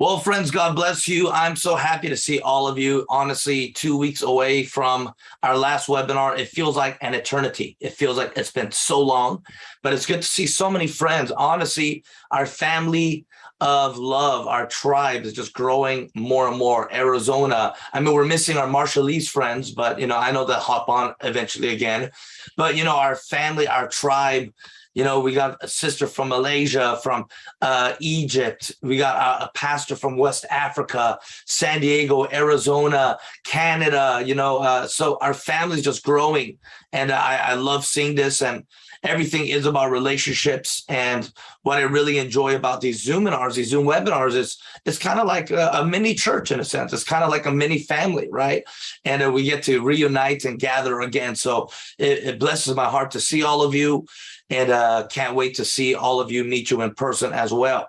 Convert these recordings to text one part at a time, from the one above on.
Well, friends, God bless you. I'm so happy to see all of you. Honestly, two weeks away from our last webinar, it feels like an eternity. It feels like it's been so long, but it's good to see so many friends. Honestly, our family of love, our tribe is just growing more and more. Arizona, I mean, we're missing our Marshallese friends, but, you know, I know they'll hop on eventually again. But, you know, our family, our tribe, you know, we got a sister from Malaysia, from uh, Egypt. We got a, a, pastor from West Africa, San Diego, Arizona, Canada, you know, uh, so our family's just growing. And I, I love seeing this and everything is about relationships. And what I really enjoy about these Zoom webinars, these Zoom webinars is it's kind of like a, a, mini church in a sense. It's kind of like a mini family, right? And uh, we get to reunite and gather again. So it, it blesses my heart to see all of you and uh, can't wait to see all of you, meet you in person as well.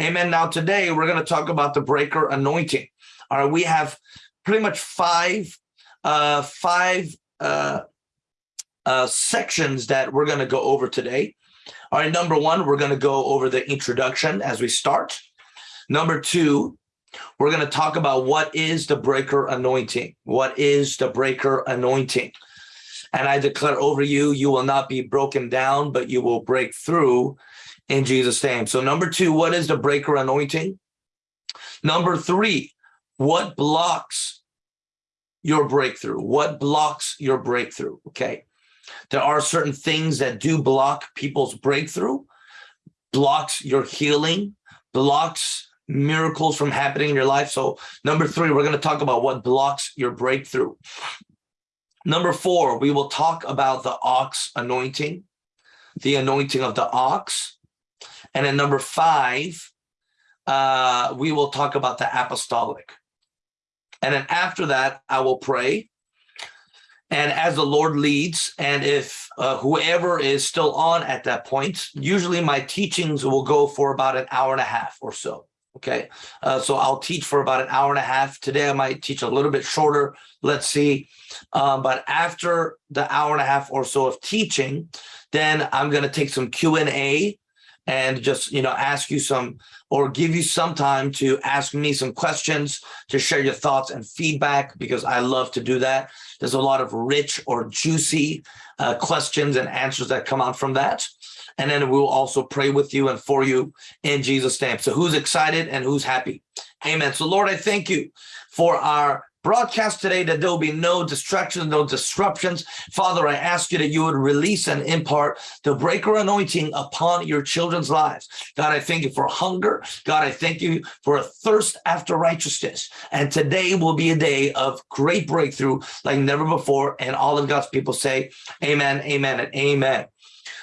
Amen. Now today we're going to talk about the breaker anointing. All right, we have pretty much five, uh, five uh, uh, sections that we're going to go over today. All right, number one, we're going to go over the introduction as we start. Number two, we're going to talk about what is the breaker anointing. What is the breaker anointing? And I declare over you, you will not be broken down, but you will break through in Jesus' name. So number two, what is the breaker anointing? Number three, what blocks your breakthrough? What blocks your breakthrough? Okay. There are certain things that do block people's breakthrough, blocks your healing, blocks miracles from happening in your life. So number three, we're going to talk about what blocks your breakthrough. Number four, we will talk about the ox anointing, the anointing of the ox. And then number five, uh, we will talk about the apostolic. And then after that, I will pray. And as the Lord leads, and if uh, whoever is still on at that point, usually my teachings will go for about an hour and a half or so. Okay, uh, so I'll teach for about an hour and a half. Today I might teach a little bit shorter. Let's see. Um, but after the hour and a half or so of teaching, then I'm going to take some Q&A and just, you know, ask you some or give you some time to ask me some questions, to share your thoughts and feedback, because I love to do that. There's a lot of rich or juicy uh, questions and answers that come out from that. And then we'll also pray with you and for you in Jesus' name. So who's excited and who's happy? Amen. So Lord, I thank you for our broadcast today that there will be no distractions, no disruptions. Father, I ask you that you would release and impart the breaker anointing upon your children's lives. God, I thank you for hunger. God, I thank you for a thirst after righteousness. And today will be a day of great breakthrough like never before. And all of God's people say, amen, amen, and amen.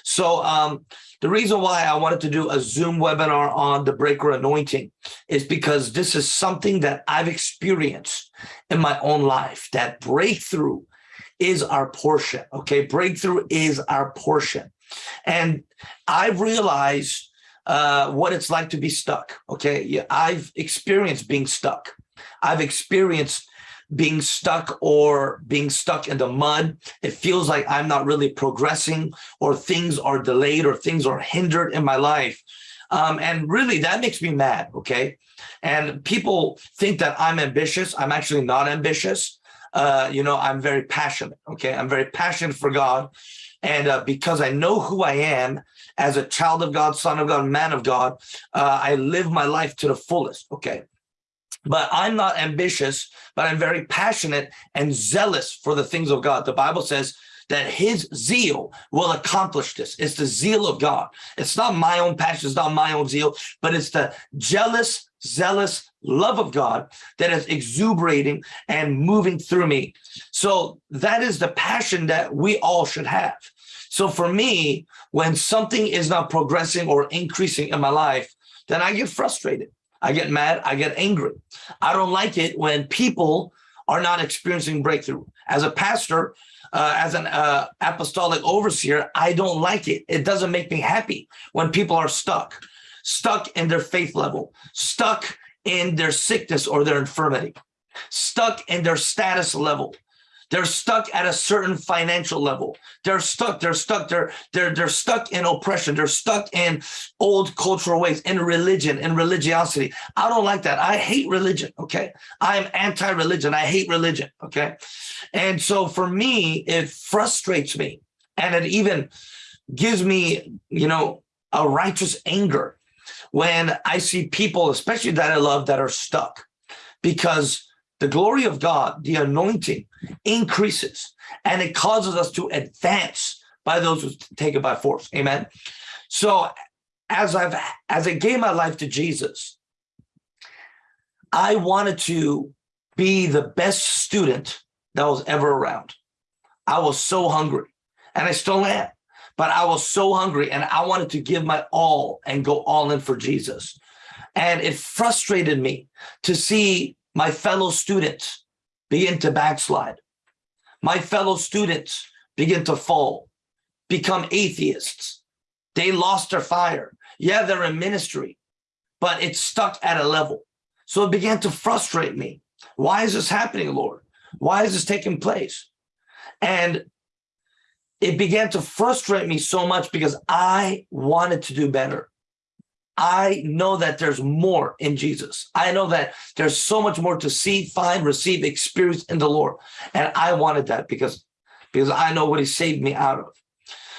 So um, the reason why I wanted to do a Zoom webinar on the breaker anointing is because this is something that I've experienced in my own life, that breakthrough is our portion, okay? Breakthrough is our portion. And I've realized uh, what it's like to be stuck, okay? I've experienced being stuck. I've experienced being stuck or being stuck in the mud. It feels like I'm not really progressing or things are delayed or things are hindered in my life. Um, and really that makes me mad, okay? And people think that I'm ambitious. I'm actually not ambitious. Uh, you know, I'm very passionate, okay? I'm very passionate for God. And uh, because I know who I am as a child of God, son of God, man of God, uh, I live my life to the fullest, okay? But I'm not ambitious, but I'm very passionate and zealous for the things of God. The Bible says that his zeal will accomplish this. It's the zeal of God. It's not my own passion, it's not my own zeal, but it's the jealous, zealous love of God that is exuberating and moving through me. So that is the passion that we all should have. So for me, when something is not progressing or increasing in my life, then I get frustrated. I get mad, I get angry. I don't like it when people are not experiencing breakthrough. As a pastor, uh, as an uh, apostolic overseer, I don't like it. It doesn't make me happy when people are stuck, stuck in their faith level, stuck in their sickness or their infirmity, stuck in their status level. They're stuck at a certain financial level. They're stuck. They're stuck. They're they're they're stuck in oppression. They're stuck in old cultural ways, in religion, in religiosity. I don't like that. I hate religion. Okay, I'm anti-religion. I hate religion. Okay, and so for me, it frustrates me, and it even gives me, you know, a righteous anger when I see people, especially that I love, that are stuck because the glory of God, the anointing increases and it causes us to advance by those who take it by force. Amen. So as I've as I gave my life to Jesus, I wanted to be the best student that was ever around. I was so hungry and I still am, but I was so hungry and I wanted to give my all and go all in for Jesus. And it frustrated me to see my fellow students begin to backslide. My fellow students begin to fall, become atheists. They lost their fire. Yeah, they're in ministry, but it's stuck at a level. So it began to frustrate me. Why is this happening, Lord? Why is this taking place? And it began to frustrate me so much because I wanted to do better. I know that there's more in Jesus. I know that there's so much more to see, find, receive, experience in the Lord. And I wanted that because, because I know what he saved me out of.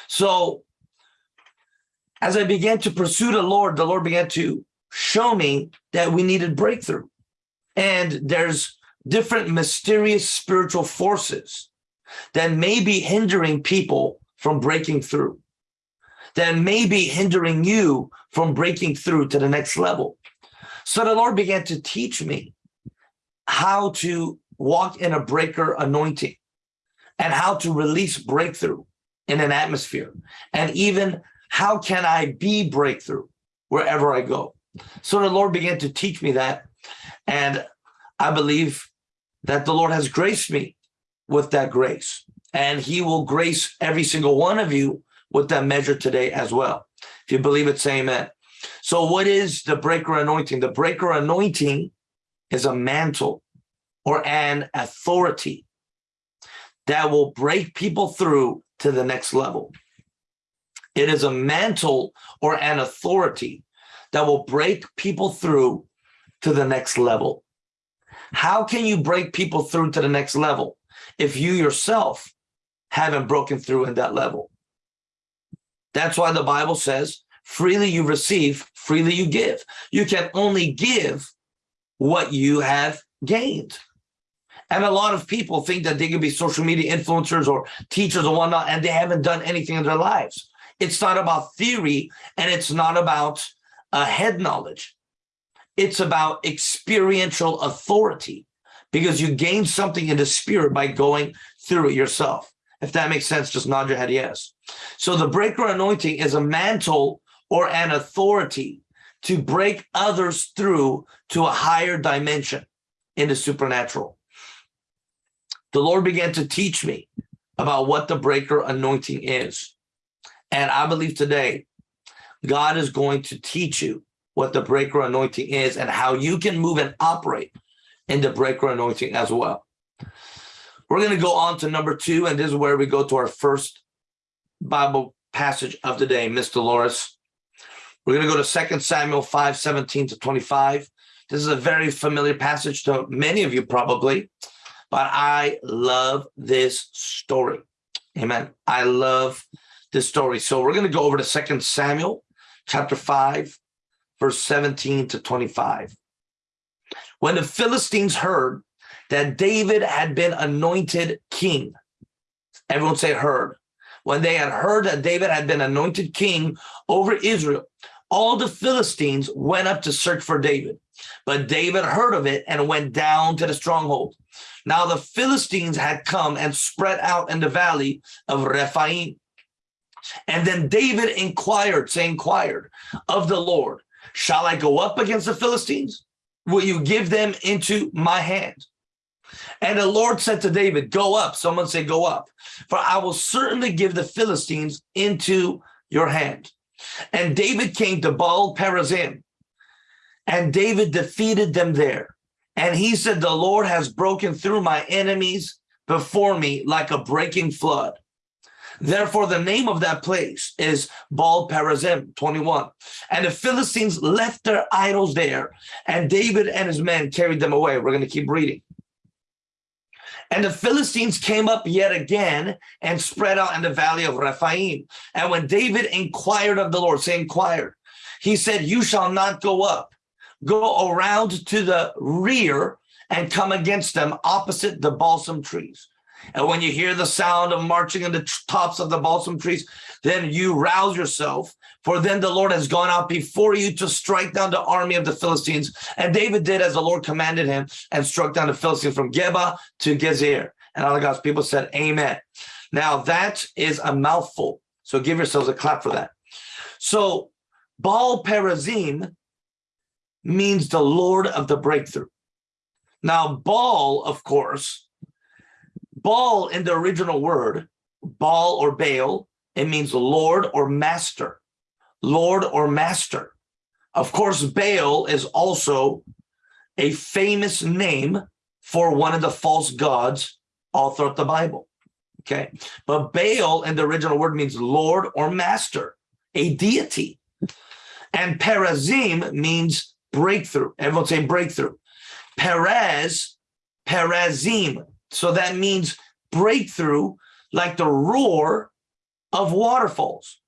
So as I began to pursue the Lord, the Lord began to show me that we needed breakthrough. And there's different mysterious spiritual forces that may be hindering people from breaking through that may be hindering you from breaking through to the next level. So the Lord began to teach me how to walk in a breaker anointing and how to release breakthrough in an atmosphere and even how can I be breakthrough wherever I go. So the Lord began to teach me that and I believe that the Lord has graced me with that grace and he will grace every single one of you with that measure today as well. If you believe it, say amen. So what is the breaker anointing? The breaker anointing is a mantle or an authority that will break people through to the next level. It is a mantle or an authority that will break people through to the next level. How can you break people through to the next level if you yourself haven't broken through in that level? That's why the Bible says, freely you receive, freely you give. You can only give what you have gained. And a lot of people think that they can be social media influencers or teachers or whatnot, and they haven't done anything in their lives. It's not about theory and it's not about uh, head knowledge. It's about experiential authority because you gain something in the spirit by going through it yourself. If that makes sense, just nod your head yes. So the breaker anointing is a mantle or an authority to break others through to a higher dimension in the supernatural. The Lord began to teach me about what the breaker anointing is. And I believe today, God is going to teach you what the breaker anointing is and how you can move and operate in the breaker anointing as well. We're going to go on to number two, and this is where we go to our first Bible passage of the day, Miss Dolores. We're going to go to 2 Samuel 5, 17 to 25. This is a very familiar passage to many of you probably, but I love this story. Amen. I love this story. So we're going to go over to 2 Samuel chapter 5, verse 17 to 25. When the Philistines heard that David had been anointed king. Everyone say heard. When they had heard that David had been anointed king over Israel, all the Philistines went up to search for David. But David heard of it and went down to the stronghold. Now the Philistines had come and spread out in the valley of Rephaim. And then David inquired, say inquired, of the Lord, shall I go up against the Philistines? Will you give them into my hand? And the Lord said to David, go up. Someone say, go up. For I will certainly give the Philistines into your hand. And David came to Baal Perazim. And David defeated them there. And he said, the Lord has broken through my enemies before me like a breaking flood. Therefore, the name of that place is Baal Perazim, 21. And the Philistines left their idols there, and David and his men carried them away. We're going to keep reading. And the Philistines came up yet again and spread out in the valley of Rephaim. And when David inquired of the Lord, say inquired, he said, you shall not go up, go around to the rear and come against them opposite the balsam trees. And when you hear the sound of marching in the tops of the balsam trees, then you rouse yourself. For then the Lord has gone out before you to strike down the army of the Philistines. And David did as the Lord commanded him and struck down the Philistines from Geba to Gezer. And all God's people said, Amen. Now that is a mouthful. So give yourselves a clap for that. So Baal Perazim means the Lord of the breakthrough. Now, Baal, of course, Baal in the original word, Baal or Baal, it means Lord or Master, Lord or Master. Of course, Baal is also a famous name for one of the false gods all throughout the Bible. Okay, but Baal in the original word means Lord or Master, a deity. And Perazim means breakthrough. Everyone say breakthrough. Perez, Perazim. So that means breakthrough like the roar of waterfalls.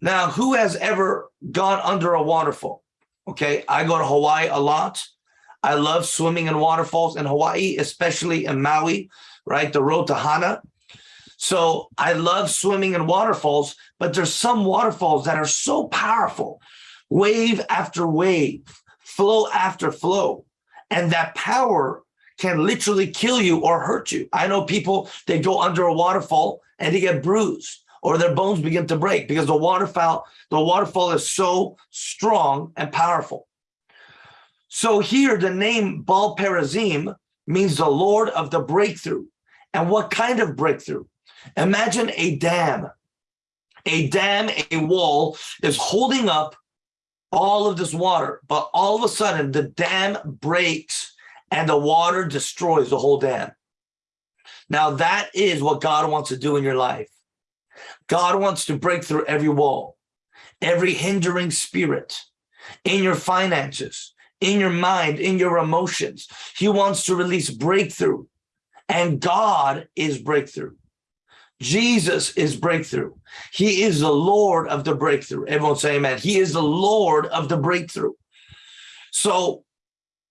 Now, who has ever gone under a waterfall? Okay, I go to Hawaii a lot. I love swimming in waterfalls in Hawaii, especially in Maui, right? The road to Hana. So I love swimming in waterfalls, but there's some waterfalls that are so powerful, wave after wave, flow after flow. And that power can literally kill you or hurt you. I know people, they go under a waterfall and they get bruised or their bones begin to break because the waterfall, the waterfall is so strong and powerful. So here the name Baal Perazim means the Lord of the breakthrough. And what kind of breakthrough? Imagine a dam. A dam, a wall is holding up all of this water, but all of a sudden the dam breaks and the water destroys the whole dam. Now that is what God wants to do in your life. God wants to break through every wall, every hindering spirit in your finances, in your mind, in your emotions. He wants to release breakthrough and God is breakthrough. Jesus is breakthrough. He is the Lord of the breakthrough. Everyone say amen. He is the Lord of the breakthrough. So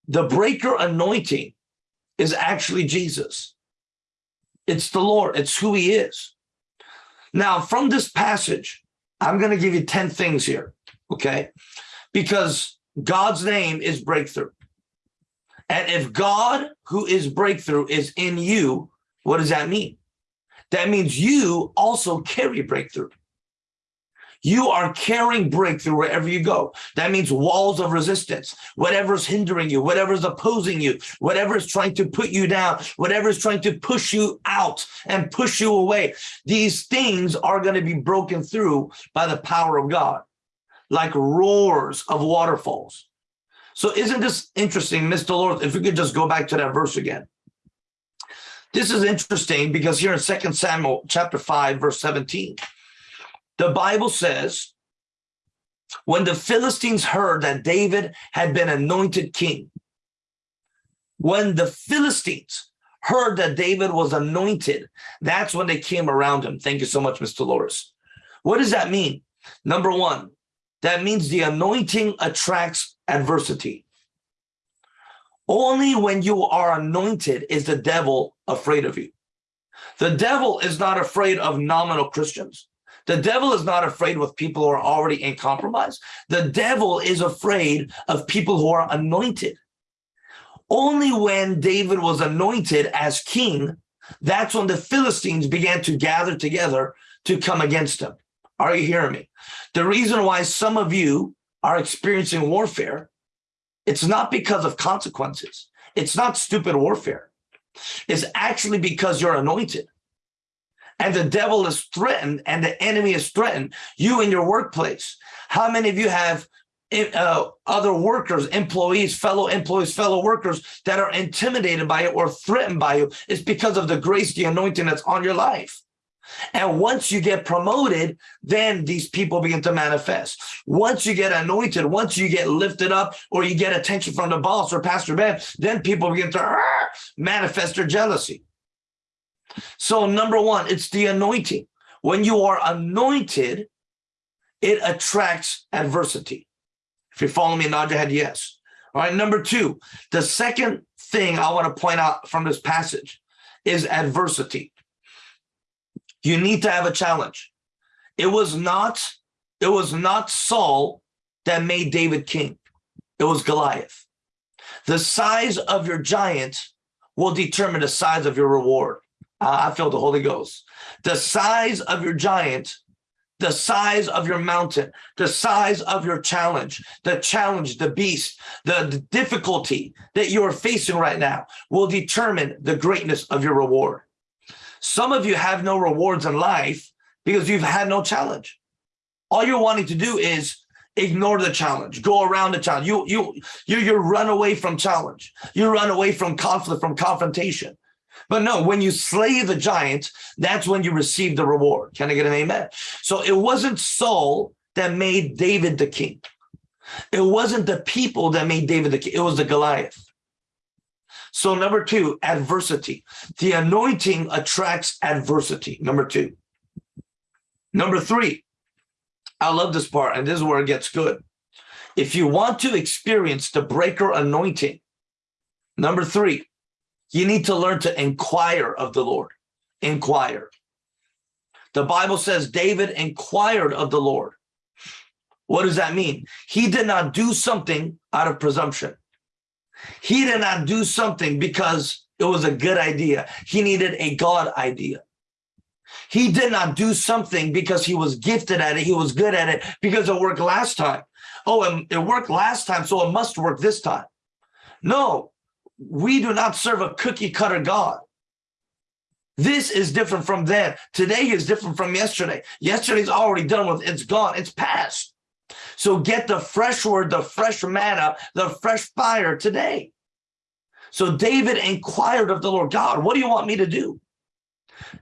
the breaker anointing is actually Jesus. It's the Lord. It's who he is. Now, from this passage, I'm going to give you 10 things here, okay? Because God's name is breakthrough. And if God, who is breakthrough, is in you, what does that mean? That means you also carry breakthrough. You are carrying breakthrough wherever you go. That means walls of resistance, whatever's hindering you, whatever's opposing you, whatever's trying to put you down, whatever's trying to push you out and push you away. These things are going to be broken through by the power of God, like roars of waterfalls. So isn't this interesting, Mr. Lord, if we could just go back to that verse again. This is interesting because here in Second Samuel chapter 5, verse 17, the Bible says, when the Philistines heard that David had been anointed king, when the Philistines heard that David was anointed, that's when they came around him. Thank you so much, Mr. Loris. What does that mean? Number one, that means the anointing attracts adversity. Only when you are anointed is the devil afraid of you. The devil is not afraid of nominal Christians. The devil is not afraid with people who are already in compromise. The devil is afraid of people who are anointed. Only when David was anointed as king, that's when the Philistines began to gather together to come against him. Are you hearing me? The reason why some of you are experiencing warfare it's not because of consequences. It's not stupid warfare. It's actually because you're anointed. And the devil is threatened and the enemy is threatened. You in your workplace. How many of you have uh, other workers, employees, fellow employees, fellow workers that are intimidated by it or threatened by you. It's because of the grace, the anointing that's on your life. And once you get promoted, then these people begin to manifest. Once you get anointed, once you get lifted up or you get attention from the boss or Pastor Ben, then people begin to manifest their jealousy. So number one, it's the anointing. When you are anointed, it attracts adversity. If you follow me, nod your head yes. All right, number two, the second thing I want to point out from this passage is adversity. You need to have a challenge. It was not, it was not Saul that made David king. It was Goliath. The size of your giant will determine the size of your reward. Uh, I feel the Holy Ghost. The size of your giant, the size of your mountain, the size of your challenge, the challenge, the beast, the, the difficulty that you are facing right now will determine the greatness of your reward. Some of you have no rewards in life because you've had no challenge. All you're wanting to do is ignore the challenge, go around the challenge. You, you, you, you run away from challenge. You run away from conflict, from confrontation. But no, when you slay the giant, that's when you receive the reward. Can I get an amen? So it wasn't Saul that made David the king. It wasn't the people that made David the king. It was the Goliath. So number two, adversity. The anointing attracts adversity. Number two. Number three, I love this part, and this is where it gets good. If you want to experience the breaker anointing, number three, you need to learn to inquire of the Lord. Inquire. The Bible says David inquired of the Lord. What does that mean? He did not do something out of presumption. He did not do something because it was a good idea. He needed a God idea. He did not do something because he was gifted at it. He was good at it because it worked last time. Oh, and it worked last time, so it must work this time. No, we do not serve a cookie cutter God. This is different from then. Today is different from yesterday. Yesterday's already done with, it's gone, it's past. So get the fresh word, the fresh manna, the fresh fire today. So David inquired of the Lord, God, what do you want me to do?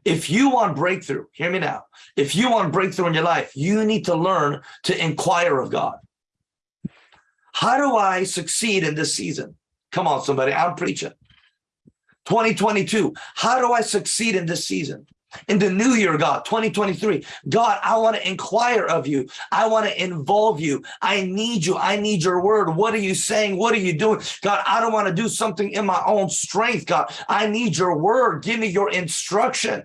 If you want breakthrough, hear me now. If you want breakthrough in your life, you need to learn to inquire of God. How do I succeed in this season? Come on, somebody, I'm preaching. 2022, how do I succeed in this season? in the new year, God, 2023. God, I want to inquire of you. I want to involve you. I need you. I need your word. What are you saying? What are you doing? God, I don't want to do something in my own strength, God. I need your word. Give me your instruction.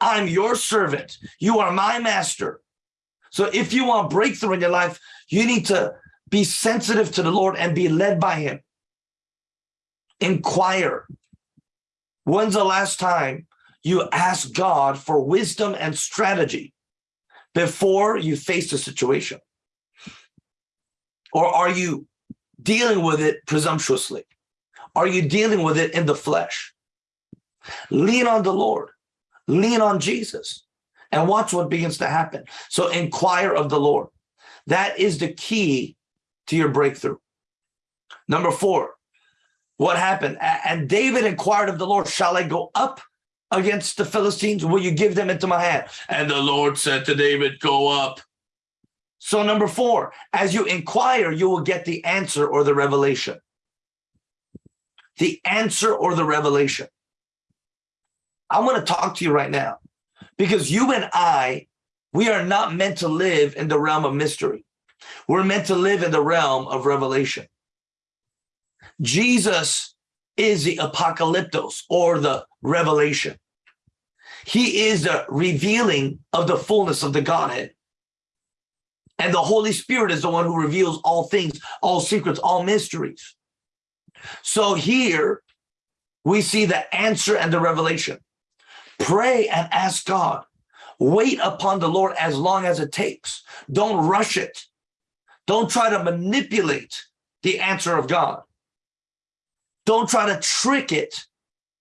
I'm your servant. You are my master. So if you want breakthrough in your life, you need to be sensitive to the Lord and be led by him. Inquire. When's the last time you ask God for wisdom and strategy before you face a situation? Or are you dealing with it presumptuously? Are you dealing with it in the flesh? Lean on the Lord, lean on Jesus, and watch what begins to happen. So inquire of the Lord. That is the key to your breakthrough. Number four, what happened? And David inquired of the Lord, shall I go up against the Philistines? Will you give them into my hand? And the Lord said to David, go up. So number four, as you inquire, you will get the answer or the revelation. The answer or the revelation. I want to talk to you right now because you and I, we are not meant to live in the realm of mystery. We're meant to live in the realm of revelation. Jesus is the apocalyptos or the revelation. He is the revealing of the fullness of the Godhead. And the Holy Spirit is the one who reveals all things, all secrets, all mysteries. So here we see the answer and the revelation. Pray and ask God. Wait upon the Lord as long as it takes. Don't rush it. Don't try to manipulate the answer of God. Don't try to trick it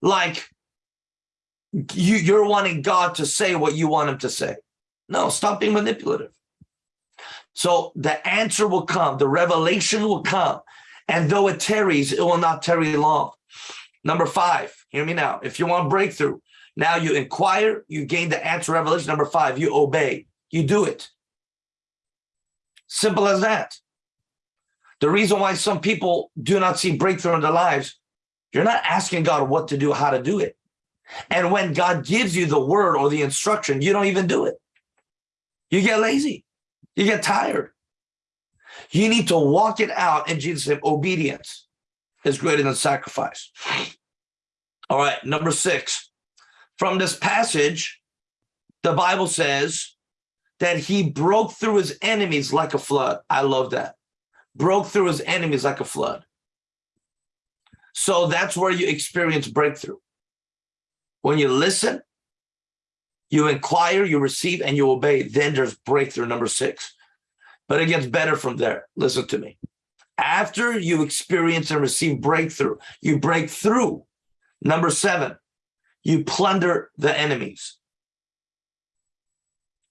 like you, you're wanting God to say what you want him to say. No, stop being manipulative. So the answer will come, the revelation will come. And though it tarries, it will not tarry long. Number five, hear me now. If you want breakthrough, now you inquire, you gain the answer revelation. Number five, you obey, you do it. Simple as that. The reason why some people do not see breakthrough in their lives, you're not asking God what to do, how to do it. And when God gives you the word or the instruction, you don't even do it. You get lazy. You get tired. You need to walk it out in Jesus' name. Obedience is greater than sacrifice. All right, number six. From this passage, the Bible says that he broke through his enemies like a flood. I love that. Broke through his enemies like a flood. So that's where you experience breakthrough. When you listen, you inquire, you receive, and you obey. Then there's breakthrough number six. But it gets better from there. Listen to me. After you experience and receive breakthrough, you break through. Number seven, you plunder the enemies.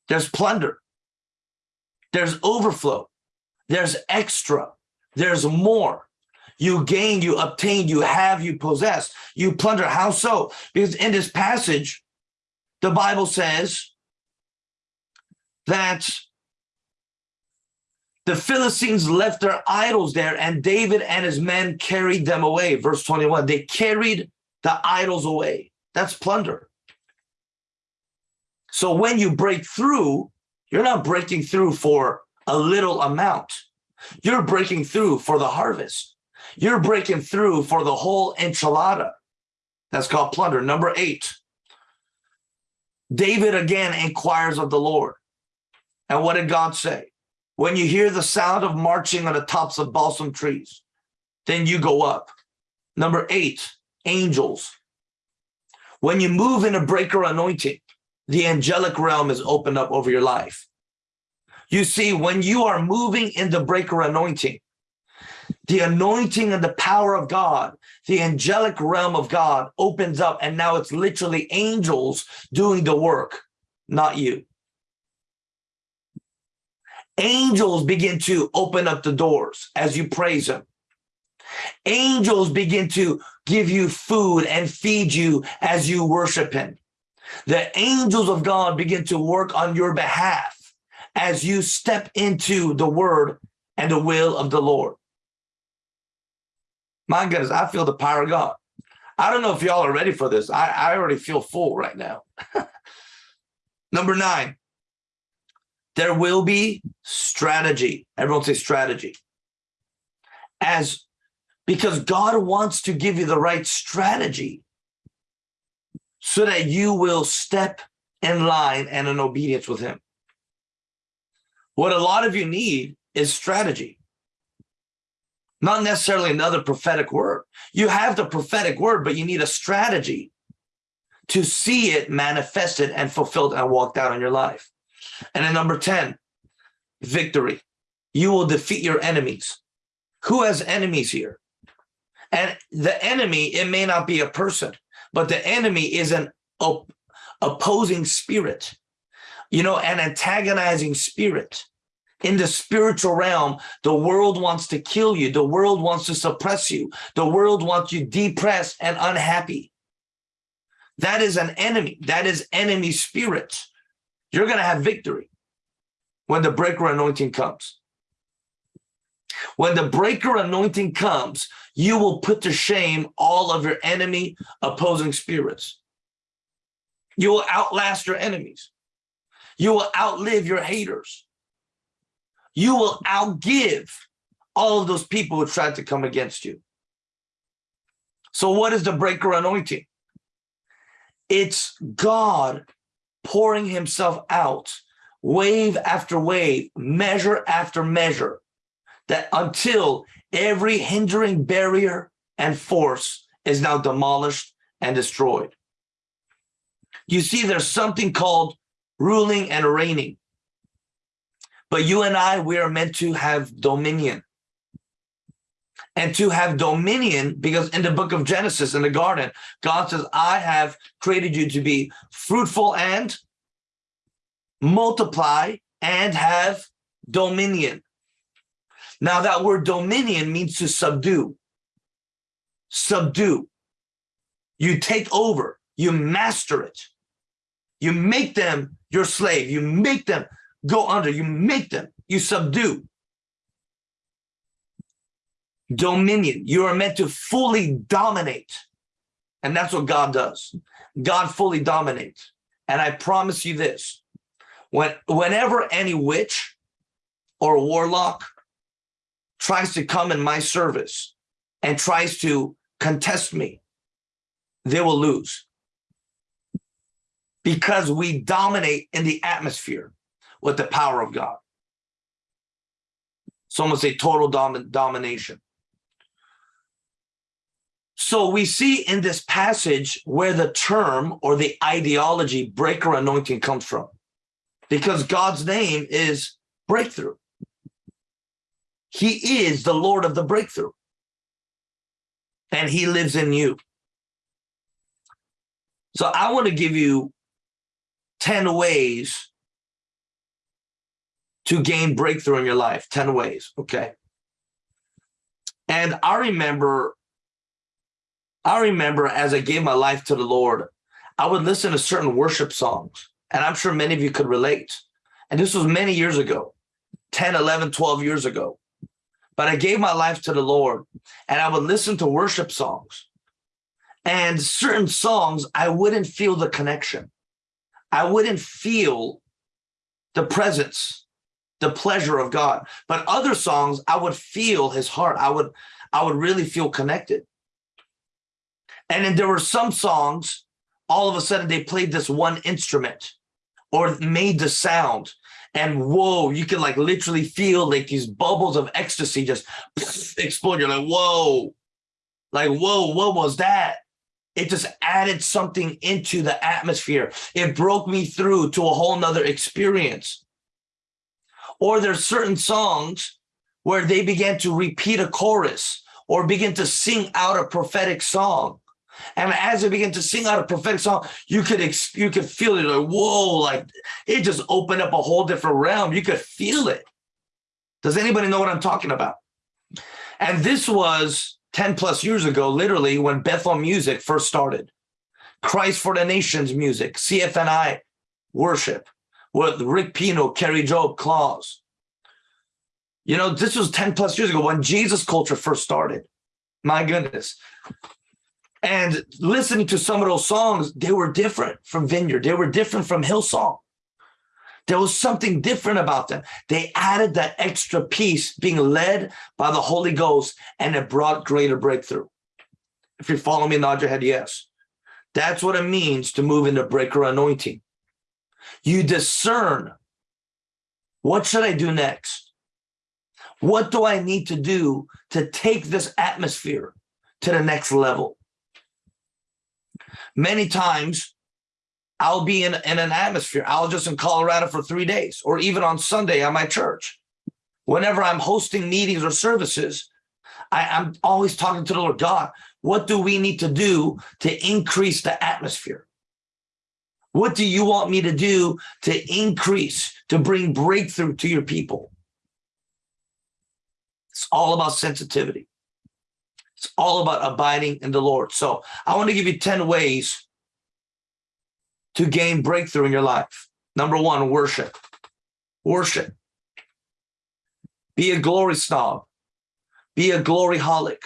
There's plunder. There's overflow. There's extra. There's more. You gain, you obtain, you have, you possess, you plunder. How so? Because in this passage, the Bible says that the Philistines left their idols there and David and his men carried them away. Verse 21, they carried the idols away. That's plunder. So when you break through, you're not breaking through for a little amount. You're breaking through for the harvest. You're breaking through for the whole enchilada. That's called plunder. Number eight, David again inquires of the Lord. And what did God say? When you hear the sound of marching on the tops of balsam trees, then you go up. Number eight, angels. When you move in a breaker anointing, the angelic realm is opened up over your life. You see, when you are moving in the breaker anointing, the anointing and the power of God, the angelic realm of God opens up and now it's literally angels doing the work, not you. Angels begin to open up the doors as you praise him. Angels begin to give you food and feed you as you worship him. The angels of God begin to work on your behalf as you step into the word and the will of the Lord. My goodness, I feel the power of God. I don't know if y'all are ready for this. I, I already feel full right now. Number nine, there will be strategy. Everyone say strategy. As because God wants to give you the right strategy so that you will step in line and in obedience with him. What a lot of you need is strategy not necessarily another prophetic word. You have the prophetic word, but you need a strategy to see it manifested and fulfilled and walked out in your life. And then number 10, victory. You will defeat your enemies. Who has enemies here? And the enemy, it may not be a person, but the enemy is an op opposing spirit, you know, an antagonizing spirit in the spiritual realm, the world wants to kill you. The world wants to suppress you. The world wants you depressed and unhappy. That is an enemy. That is enemy spirit. You're going to have victory when the breaker anointing comes. When the breaker anointing comes, you will put to shame all of your enemy opposing spirits. You will outlast your enemies. You will outlive your haters you will outgive all of those people who tried to come against you. So what is the breaker anointing? It's God pouring himself out wave after wave, measure after measure, that until every hindering barrier and force is now demolished and destroyed. You see, there's something called ruling and reigning. But you and I, we are meant to have dominion. And to have dominion, because in the book of Genesis, in the garden, God says, I have created you to be fruitful and multiply and have dominion. Now, that word dominion means to subdue, subdue. You take over, you master it, you make them your slave, you make them go under, you make them, you subdue. Dominion, you are meant to fully dominate. And that's what God does. God fully dominates. And I promise you this, when, whenever any witch or warlock tries to come in my service and tries to contest me, they will lose. Because we dominate in the atmosphere with the power of God. It's almost a total dom domination. So we see in this passage where the term or the ideology breaker anointing comes from. Because God's name is breakthrough. He is the Lord of the breakthrough. And he lives in you. So I want to give you 10 ways to gain breakthrough in your life, 10 ways, okay? And I remember I remember as I gave my life to the Lord, I would listen to certain worship songs, and I'm sure many of you could relate. And this was many years ago, 10, 11, 12 years ago. But I gave my life to the Lord, and I would listen to worship songs. And certain songs, I wouldn't feel the connection. I wouldn't feel the presence, the pleasure of God. But other songs, I would feel his heart. I would, I would really feel connected. And then there were some songs, all of a sudden they played this one instrument or made the sound. And whoa, you can like literally feel like these bubbles of ecstasy just explode. You're like, whoa, like, whoa, what was that? It just added something into the atmosphere. It broke me through to a whole nother experience. Or there's certain songs where they began to repeat a chorus or begin to sing out a prophetic song. And as they begin to sing out a prophetic song, you could you could feel it like, whoa, like it just opened up a whole different realm. You could feel it. Does anybody know what I'm talking about? And this was 10 plus years ago, literally when Bethel Music first started. Christ for the Nations music, CFNI worship with Rick Pino, Kari Jobe, Klaus. You know, this was 10 plus years ago when Jesus culture first started. My goodness. And listening to some of those songs, they were different from Vineyard. They were different from Hillsong. There was something different about them. They added that extra piece being led by the Holy Ghost and it brought greater breakthrough. If you're following me, nod your head, yes. That's what it means to move into breaker anointing. You discern, what should I do next? What do I need to do to take this atmosphere to the next level? Many times I'll be in, in an atmosphere. I'll just in Colorado for three days or even on Sunday at my church. Whenever I'm hosting meetings or services, I, I'm always talking to the Lord God, what do we need to do to increase the atmosphere? What do you want me to do to increase, to bring breakthrough to your people? It's all about sensitivity. It's all about abiding in the Lord. So I want to give you 10 ways to gain breakthrough in your life. Number one, worship. Worship. Be a glory snob. Be a glory holic.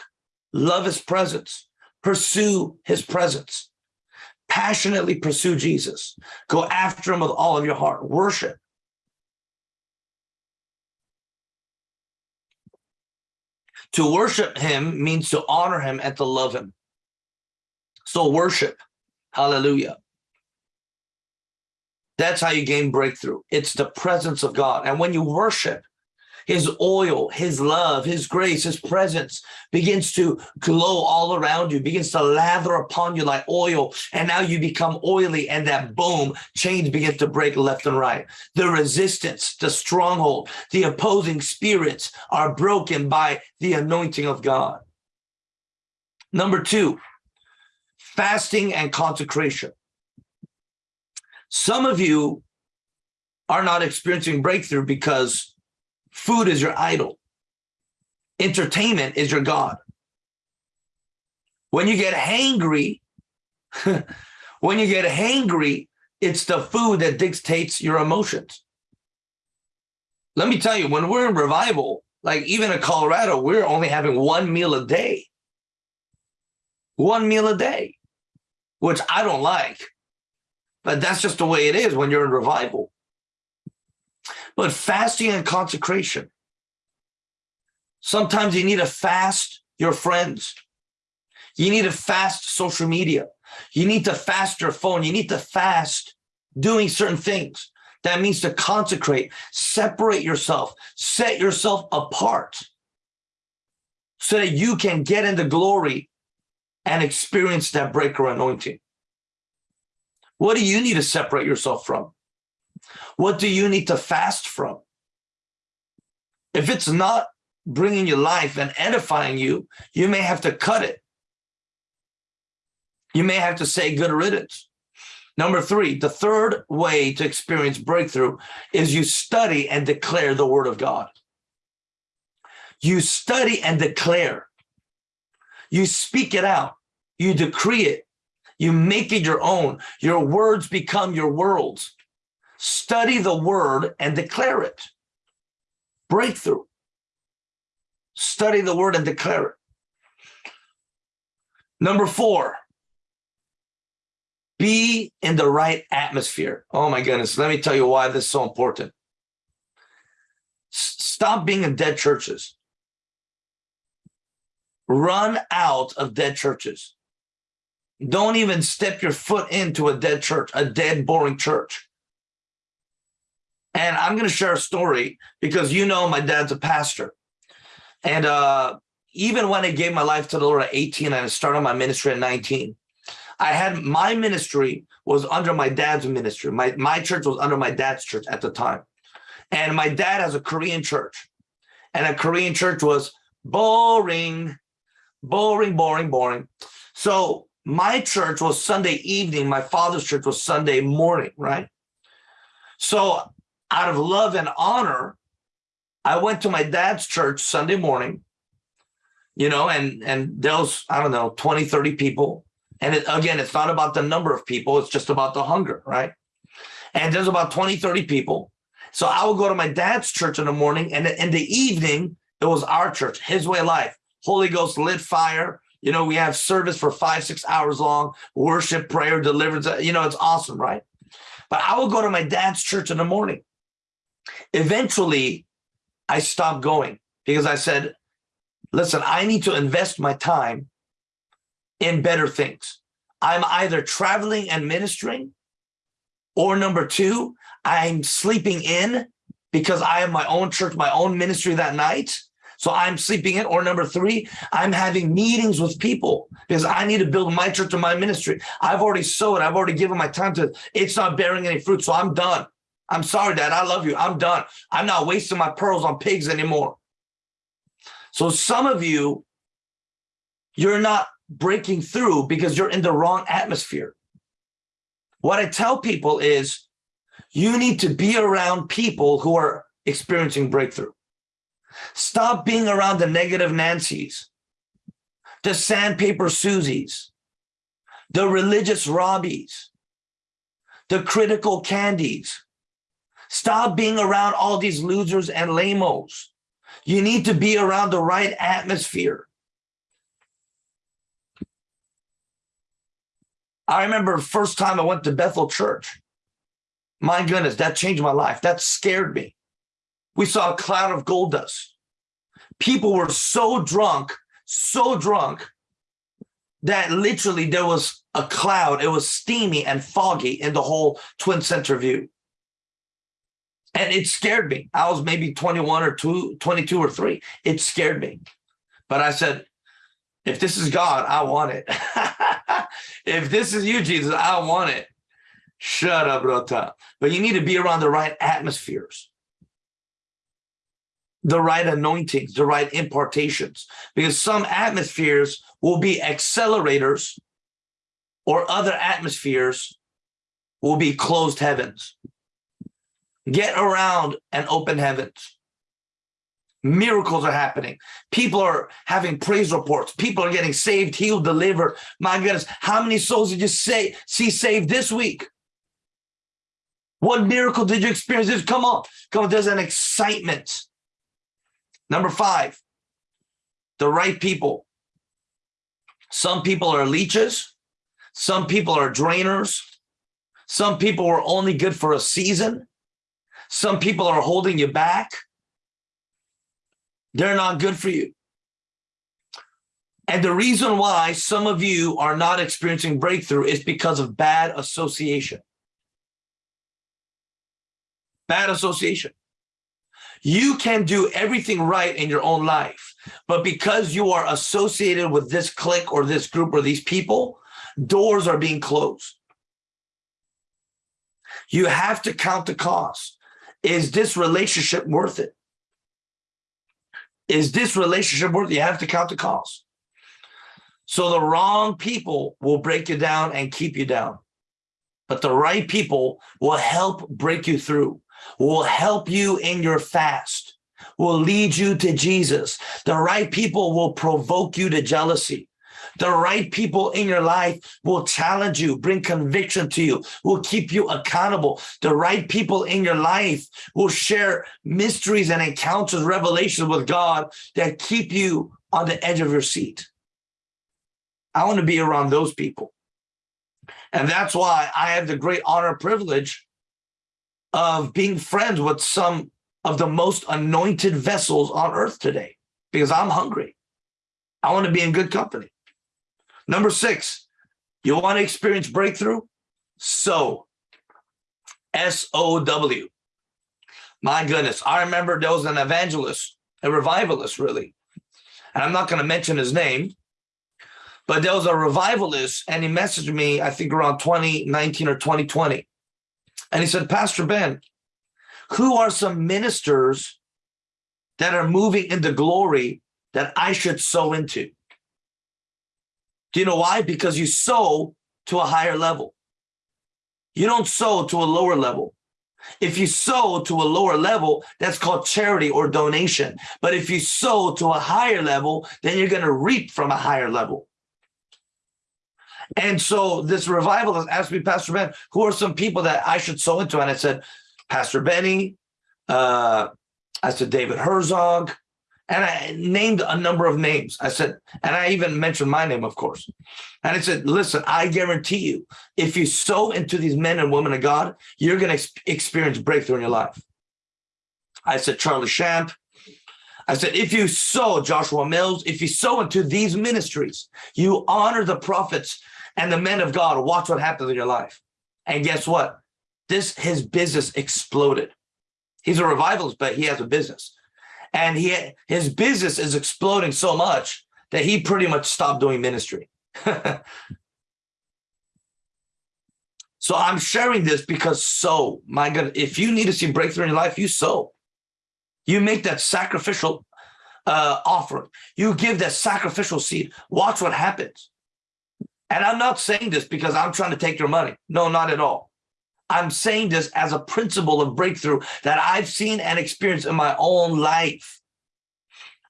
Love his presence. Pursue his presence. Passionately pursue Jesus. Go after him with all of your heart. Worship. To worship him means to honor him and to love him. So worship. Hallelujah. That's how you gain breakthrough. It's the presence of God. And when you worship, his oil, his love, his grace, his presence begins to glow all around you, begins to lather upon you like oil. And now you become oily and that boom, chains begin to break left and right. The resistance, the stronghold, the opposing spirits are broken by the anointing of God. Number two, fasting and consecration. Some of you are not experiencing breakthrough because Food is your idol. Entertainment is your God. When you get hangry, when you get hangry, it's the food that dictates your emotions. Let me tell you, when we're in revival, like even in Colorado, we're only having one meal a day. One meal a day, which I don't like. But that's just the way it is when you're in revival. But fasting and consecration. Sometimes you need to fast your friends. You need to fast social media. You need to fast your phone. You need to fast doing certain things. That means to consecrate, separate yourself, set yourself apart so that you can get into glory and experience that breaker anointing. What do you need to separate yourself from? What do you need to fast from? If it's not bringing you life and edifying you, you may have to cut it. You may have to say good riddance. Number three, the third way to experience breakthrough is you study and declare the word of God. You study and declare. You speak it out. You decree it. You make it your own. Your words become your worlds. Study the word and declare it. Breakthrough. Study the word and declare it. Number four, be in the right atmosphere. Oh my goodness. Let me tell you why this is so important. S stop being in dead churches. Run out of dead churches. Don't even step your foot into a dead church, a dead, boring church. And I'm going to share a story because you know my dad's a pastor. And uh, even when I gave my life to the Lord at 18 and I started my ministry at 19, I had my ministry was under my dad's ministry. My, my church was under my dad's church at the time. And my dad has a Korean church. And a Korean church was boring, boring, boring, boring. So my church was Sunday evening. My father's church was Sunday morning, right? So out of love and honor, I went to my dad's church Sunday morning, you know, and, and was, I don't know, 20, 30 people. And it, again, it's not about the number of people, it's just about the hunger, right? And there's about 20, 30 people. So I would go to my dad's church in the morning and in the evening, it was our church, his way life, Holy Ghost lit fire. You know, we have service for five, six hours long, worship, prayer, deliverance. You know, it's awesome, right? But I would go to my dad's church in the morning. Eventually, I stopped going because I said, listen, I need to invest my time in better things. I'm either traveling and ministering, or number two, I'm sleeping in because I have my own church, my own ministry that night. So I'm sleeping in. Or number three, I'm having meetings with people because I need to build my church and my ministry. I've already sowed. I've already given my time to It's not bearing any fruit. So I'm done. I'm sorry, Dad. I love you. I'm done. I'm not wasting my pearls on pigs anymore. So some of you, you're not breaking through because you're in the wrong atmosphere. What I tell people is you need to be around people who are experiencing breakthrough. Stop being around the negative Nancy's, the sandpaper Susies, the religious Robbies, the critical Candies. Stop being around all these losers and lamos. You need to be around the right atmosphere. I remember first time I went to Bethel Church. My goodness, that changed my life. That scared me. We saw a cloud of gold dust. People were so drunk, so drunk, that literally there was a cloud. It was steamy and foggy in the whole Twin Center view. And it scared me. I was maybe 21 or two, 22 or three. It scared me. But I said, if this is God, I want it. if this is you, Jesus, I want it. Shut up, Rota. But you need to be around the right atmospheres, the right anointings, the right impartations, because some atmospheres will be accelerators or other atmospheres will be closed heavens. Get around and open heavens. Miracles are happening. People are having praise reports. People are getting saved, healed, delivered. My goodness, how many souls did you say see saved this week? What miracle did you experience? Come on, come on. There's an excitement. Number five, the right people. Some people are leeches. Some people are drainers. Some people are only good for a season. Some people are holding you back. They're not good for you. And the reason why some of you are not experiencing breakthrough is because of bad association. Bad association. You can do everything right in your own life, but because you are associated with this clique or this group or these people, doors are being closed. You have to count the cost. Is this relationship worth it? Is this relationship worth it? You have to count the cost. So the wrong people will break you down and keep you down. But the right people will help break you through, will help you in your fast, will lead you to Jesus. The right people will provoke you to jealousy. The right people in your life will challenge you, bring conviction to you, will keep you accountable. The right people in your life will share mysteries and encounters, revelations with God that keep you on the edge of your seat. I want to be around those people. And that's why I have the great honor privilege of being friends with some of the most anointed vessels on earth today because I'm hungry. I want to be in good company. Number six, you want to experience breakthrough? So, S-O-W. My goodness, I remember there was an evangelist, a revivalist really, and I'm not going to mention his name, but there was a revivalist and he messaged me, I think around 2019 or 2020. And he said, Pastor Ben, who are some ministers that are moving into glory that I should sow into? Do you know why? Because you sow to a higher level. You don't sow to a lower level. If you sow to a lower level, that's called charity or donation. But if you sow to a higher level, then you're going to reap from a higher level. And so this revival has asked me, Pastor Ben, who are some people that I should sow into? And I said, Pastor Benny, uh, I said, David Herzog, and I named a number of names. I said, and I even mentioned my name, of course. And I said, listen, I guarantee you, if you sow into these men and women of God, you're going to experience breakthrough in your life. I said, Charlie Shamp. I said, if you sow Joshua Mills, if you sow into these ministries, you honor the prophets and the men of God, watch what happens in your life. And guess what? This, his business exploded. He's a revivalist, but he has a business and he his business is exploding so much that he pretty much stopped doing ministry. so I'm sharing this because so, my God, if you need to see breakthrough in your life, you sow. You make that sacrificial uh, offering. You give that sacrificial seed. Watch what happens. And I'm not saying this because I'm trying to take your money. No, not at all. I'm saying this as a principle of breakthrough that I've seen and experienced in my own life.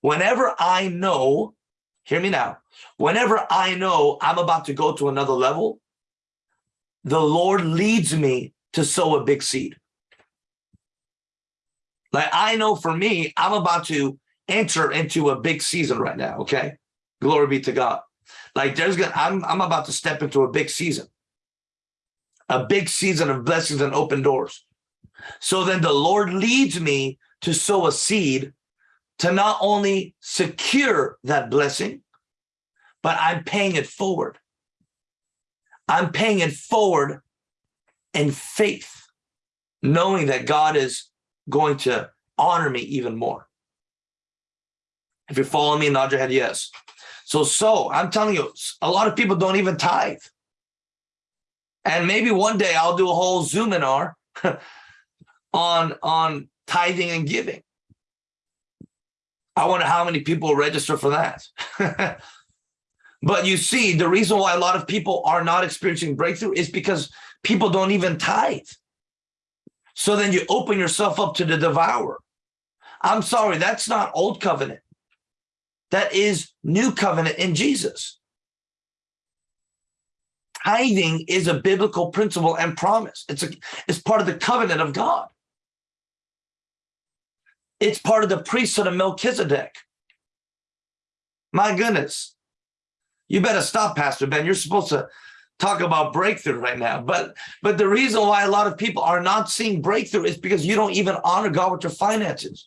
Whenever I know, hear me now, whenever I know I'm about to go to another level, the Lord leads me to sow a big seed. Like I know for me, I'm about to enter into a big season right now, okay? Glory be to God. Like there's gonna, I'm, I'm about to step into a big season a big season of blessings and open doors. So then the Lord leads me to sow a seed to not only secure that blessing, but I'm paying it forward. I'm paying it forward in faith, knowing that God is going to honor me even more. If you're following me, nod your head yes. So, so I'm telling you, a lot of people don't even tithe. And maybe one day I'll do a whole Zoominar on, on tithing and giving. I wonder how many people register for that. but you see, the reason why a lot of people are not experiencing breakthrough is because people don't even tithe. So then you open yourself up to the devourer. I'm sorry, that's not old covenant. That is new covenant in Jesus. Tithing is a biblical principle and promise. It's a it's part of the covenant of God. It's part of the priesthood of Melchizedek. My goodness. You better stop, Pastor Ben. You're supposed to talk about breakthrough right now. But but the reason why a lot of people are not seeing breakthrough is because you don't even honor God with your finances.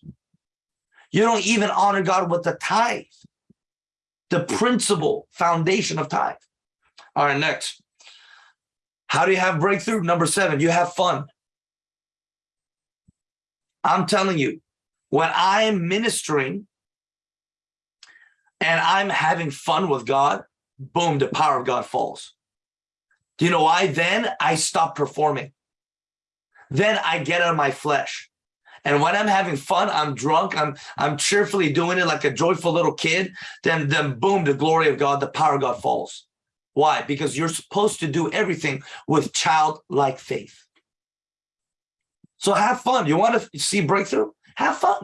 You don't even honor God with the tithe, the principal foundation of tithe. All right, next. How do you have breakthrough? Number seven, you have fun. I'm telling you, when I'm ministering and I'm having fun with God, boom, the power of God falls. Do you know why? Then I stop performing. Then I get out of my flesh. And when I'm having fun, I'm drunk, I'm I'm cheerfully doing it like a joyful little kid, then then boom, the glory of God, the power of God falls. Why? Because you're supposed to do everything with childlike faith. So have fun. You want to see breakthrough? Have fun.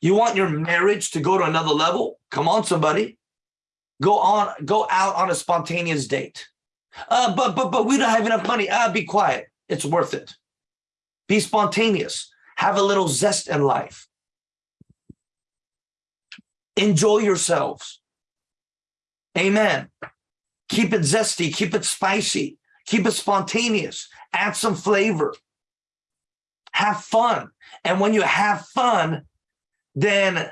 You want your marriage to go to another level? Come on, somebody. Go on, go out on a spontaneous date. Uh, but but but we don't have enough money. Ah, uh, be quiet. It's worth it. Be spontaneous. Have a little zest in life. Enjoy yourselves. Amen. Keep it zesty. Keep it spicy. Keep it spontaneous. Add some flavor. Have fun. And when you have fun, then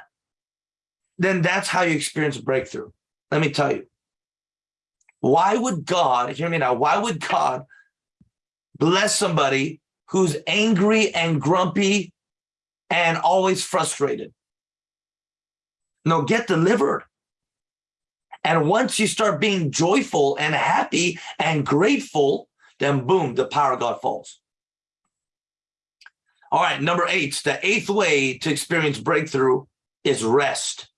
then that's how you experience breakthrough. Let me tell you. Why would God, hear me now, why would God bless somebody who's angry and grumpy and always frustrated? No, get delivered. And once you start being joyful and happy and grateful, then boom, the power of God falls. All right, number eight, the eighth way to experience breakthrough is rest.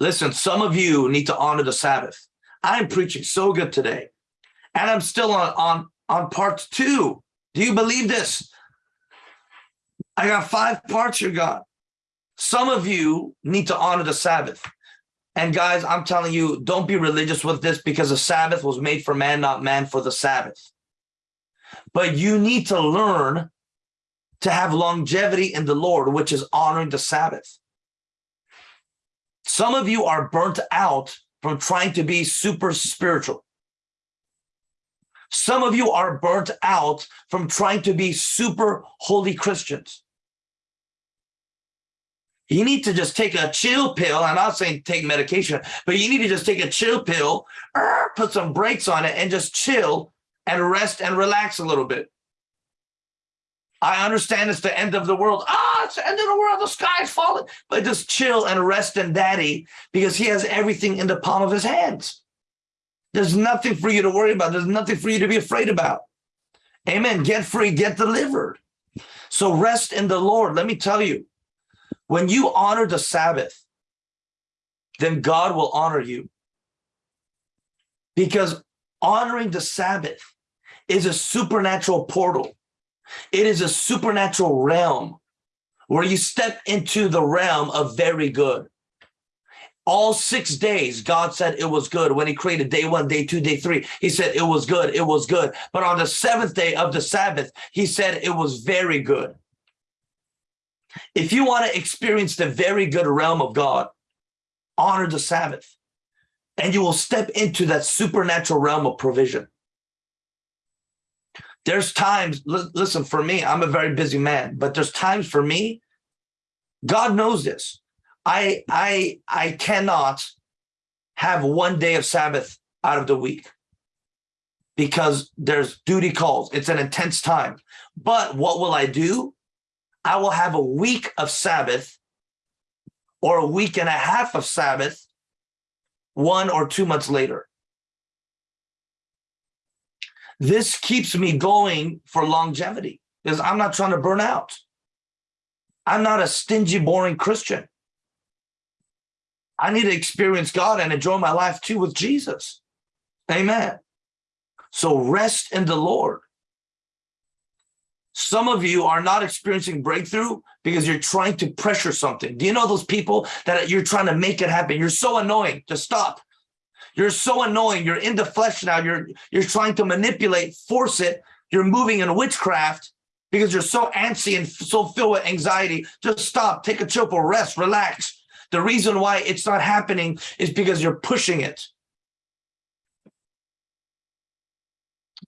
Listen, some of you need to honor the Sabbath. I'm preaching so good today. And I'm still on, on, on part two. Do you believe this? I got five parts here, God. Some of you need to honor the Sabbath. And guys, I'm telling you, don't be religious with this because the Sabbath was made for man, not man for the Sabbath. But you need to learn to have longevity in the Lord, which is honoring the Sabbath. Some of you are burnt out from trying to be super spiritual. Some of you are burnt out from trying to be super holy Christians. You need to just take a chill pill. I'm not saying take medication, but you need to just take a chill pill, put some brakes on it and just chill and rest and relax a little bit. I understand it's the end of the world. Ah, it's the end of the world. The sky's falling. But just chill and rest in daddy because he has everything in the palm of his hands. There's nothing for you to worry about. There's nothing for you to be afraid about. Amen. Get free, get delivered. So rest in the Lord. Let me tell you, when you honor the Sabbath, then God will honor you. Because honoring the Sabbath is a supernatural portal it is a supernatural realm where you step into the realm of very good. All six days, God said it was good. When he created day one, day two, day three, he said it was good, it was good. But on the seventh day of the Sabbath, he said it was very good. If you want to experience the very good realm of God, honor the Sabbath and you will step into that supernatural realm of provision. There's times, listen, for me, I'm a very busy man, but there's times for me, God knows this. I, I, I cannot have one day of Sabbath out of the week because there's duty calls. It's an intense time. But what will I do? I will have a week of Sabbath or a week and a half of Sabbath one or two months later. This keeps me going for longevity because I'm not trying to burn out. I'm not a stingy, boring Christian. I need to experience God and enjoy my life too with Jesus. Amen. So rest in the Lord. Some of you are not experiencing breakthrough because you're trying to pressure something. Do you know those people that you're trying to make it happen? You're so annoying. Just stop. You're so annoying. You're in the flesh now. You're you're trying to manipulate, force it. You're moving in witchcraft because you're so antsy and so filled with anxiety. Just stop. Take a chill, for rest, relax. The reason why it's not happening is because you're pushing it.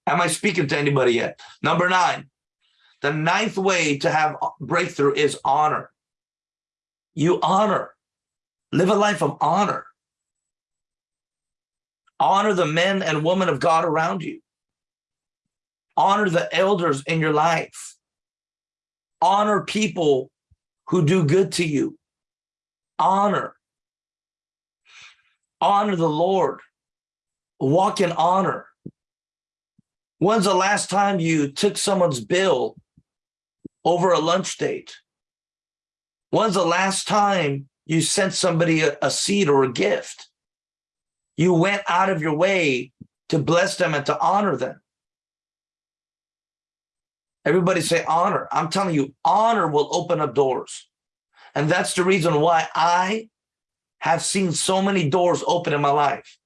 Am I speaking to anybody yet? Number nine, the ninth way to have breakthrough is honor. You honor, live a life of honor. Honor the men and women of God around you. Honor the elders in your life. Honor people who do good to you. Honor. Honor the Lord. Walk in honor. When's the last time you took someone's bill over a lunch date? When's the last time you sent somebody a, a seed or a gift? You went out of your way to bless them and to honor them. Everybody say honor. I'm telling you, honor will open up doors. And that's the reason why I have seen so many doors open in my life.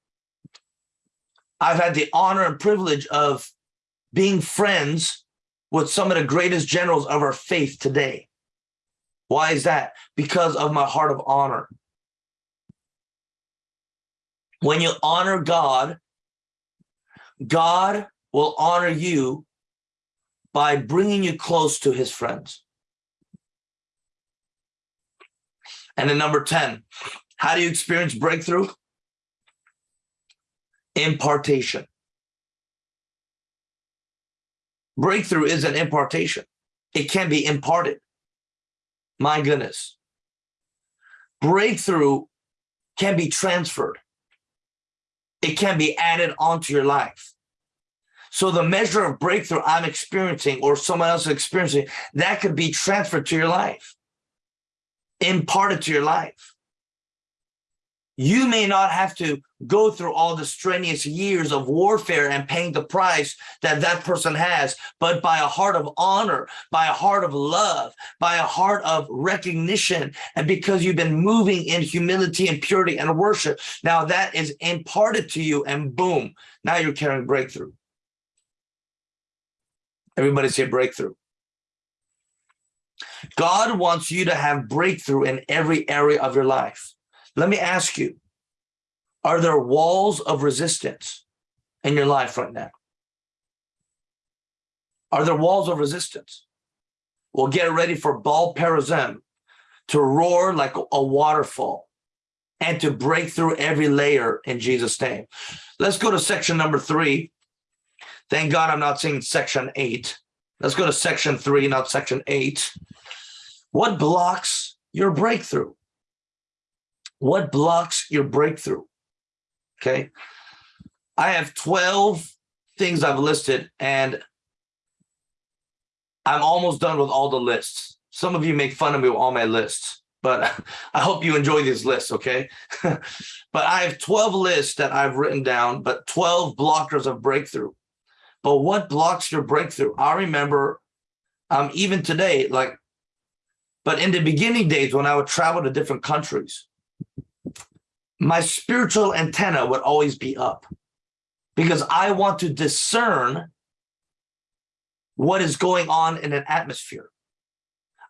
I've had the honor and privilege of being friends with some of the greatest generals of our faith today. Why is that? Because of my heart of honor. When you honor God, God will honor you by bringing you close to his friends. And then number 10, how do you experience breakthrough? Impartation. Breakthrough is an impartation. It can be imparted. My goodness. Breakthrough can be transferred. It can be added onto your life. So the measure of breakthrough I'm experiencing or someone else is experiencing, that could be transferred to your life, imparted to your life. You may not have to go through all the strenuous years of warfare and paying the price that that person has, but by a heart of honor, by a heart of love, by a heart of recognition, and because you've been moving in humility and purity and worship, now that is imparted to you and boom, now you're carrying breakthrough. Everybody say breakthrough. God wants you to have breakthrough in every area of your life. Let me ask you, are there walls of resistance in your life right now? Are there walls of resistance? Well, get ready for Baal Perazim to roar like a waterfall and to break through every layer in Jesus' name. Let's go to section number three. Thank God I'm not saying section eight. Let's go to section three, not section eight. What blocks your breakthrough? What blocks your breakthrough? Okay. I have 12 things I've listed and I'm almost done with all the lists. Some of you make fun of me with all my lists, but I hope you enjoy these lists, okay? but I have 12 lists that I've written down, but 12 blockers of breakthrough. But what blocks your breakthrough? I remember um, even today, like, but in the beginning days when I would travel to different countries, my spiritual antenna would always be up because I want to discern what is going on in an atmosphere.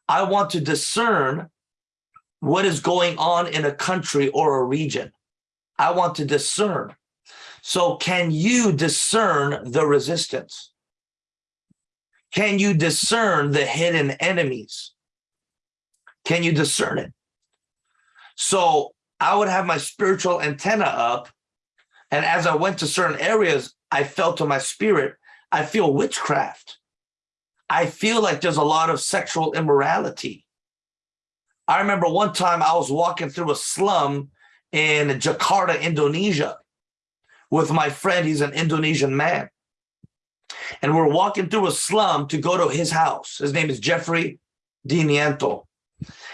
I want to discern what is going on in a country or a region. I want to discern. So can you discern the resistance? Can you discern the hidden enemies? Can you discern it? So I would have my spiritual antenna up. And as I went to certain areas, I felt to my spirit, I feel witchcraft. I feel like there's a lot of sexual immorality. I remember one time I was walking through a slum in Jakarta, Indonesia with my friend. He's an Indonesian man. And we're walking through a slum to go to his house. His name is Jeffrey Diniento.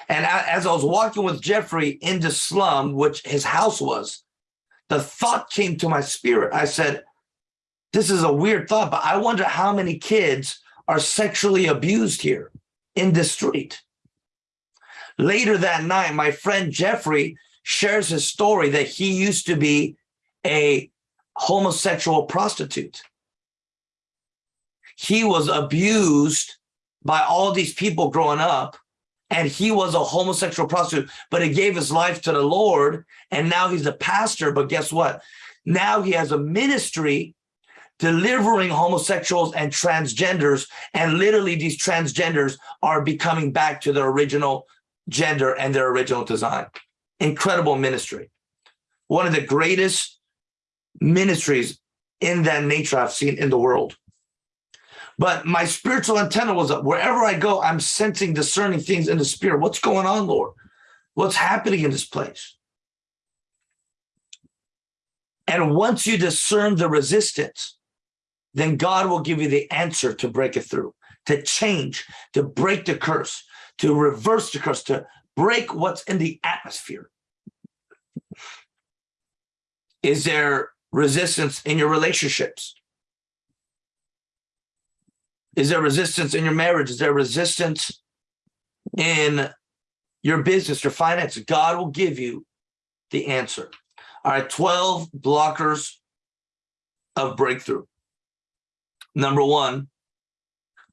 And as I was walking with Jeffrey in the slum, which his house was, the thought came to my spirit. I said, this is a weird thought, but I wonder how many kids are sexually abused here in the street. Later that night, my friend Jeffrey shares his story that he used to be a homosexual prostitute. He was abused by all these people growing up and he was a homosexual prostitute, but he gave his life to the Lord and now he's a pastor. But guess what? Now he has a ministry delivering homosexuals and transgenders. And literally these transgenders are becoming back to their original gender and their original design. Incredible ministry. One of the greatest ministries in that nature I've seen in the world. But my spiritual antenna was up. Wherever I go, I'm sensing, discerning things in the spirit. What's going on, Lord? What's happening in this place? And once you discern the resistance, then God will give you the answer to break it through, to change, to break the curse, to reverse the curse, to break what's in the atmosphere. Is there resistance in your relationships? Is there resistance in your marriage? Is there resistance in your business, your finances? God will give you the answer. All right, 12 blockers of breakthrough. Number one,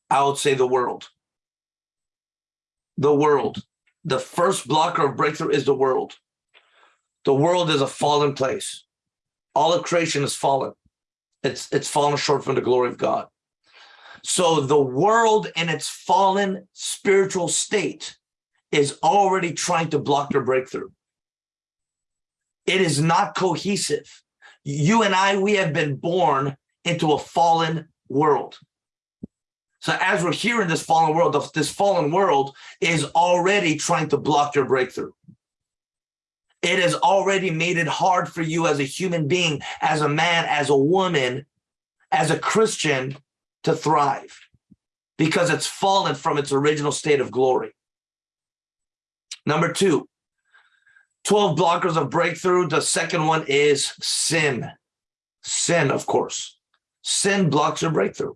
I would say the world. The world. The first blocker of breakthrough is the world. The world is a fallen place. All of creation is fallen. It's, it's fallen short from the glory of God. So the world in its fallen spiritual state is already trying to block your breakthrough. It is not cohesive. You and I, we have been born into a fallen world. So as we're here in this fallen world, this fallen world is already trying to block your breakthrough. It has already made it hard for you as a human being, as a man, as a woman, as a Christian to thrive because it's fallen from its original state of glory. Number two, 12 blockers of breakthrough. The second one is sin. Sin, of course. Sin blocks your breakthrough.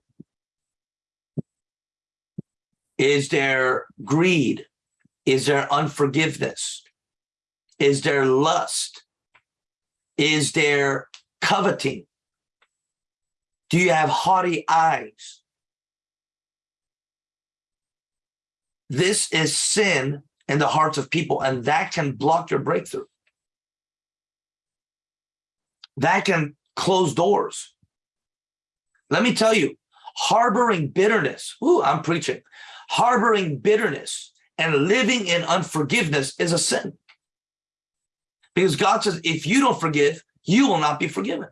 Is there greed? Is there unforgiveness? Is there lust? Is there coveting? Do you have haughty eyes? This is sin in the hearts of people, and that can block your breakthrough. That can close doors. Let me tell you, harboring bitterness, ooh, I'm preaching, harboring bitterness and living in unforgiveness is a sin. Because God says, if you don't forgive, you will not be forgiven.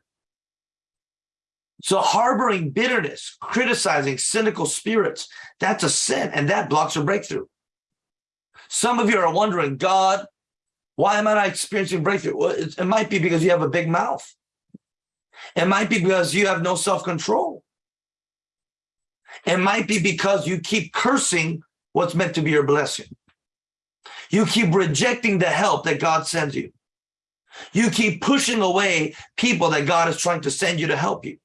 So harboring bitterness, criticizing cynical spirits, that's a sin and that blocks your breakthrough. Some of you are wondering, God, why am I not experiencing breakthrough? Well, it, it might be because you have a big mouth. It might be because you have no self-control. It might be because you keep cursing what's meant to be your blessing. You keep rejecting the help that God sends you. You keep pushing away people that God is trying to send you to help you.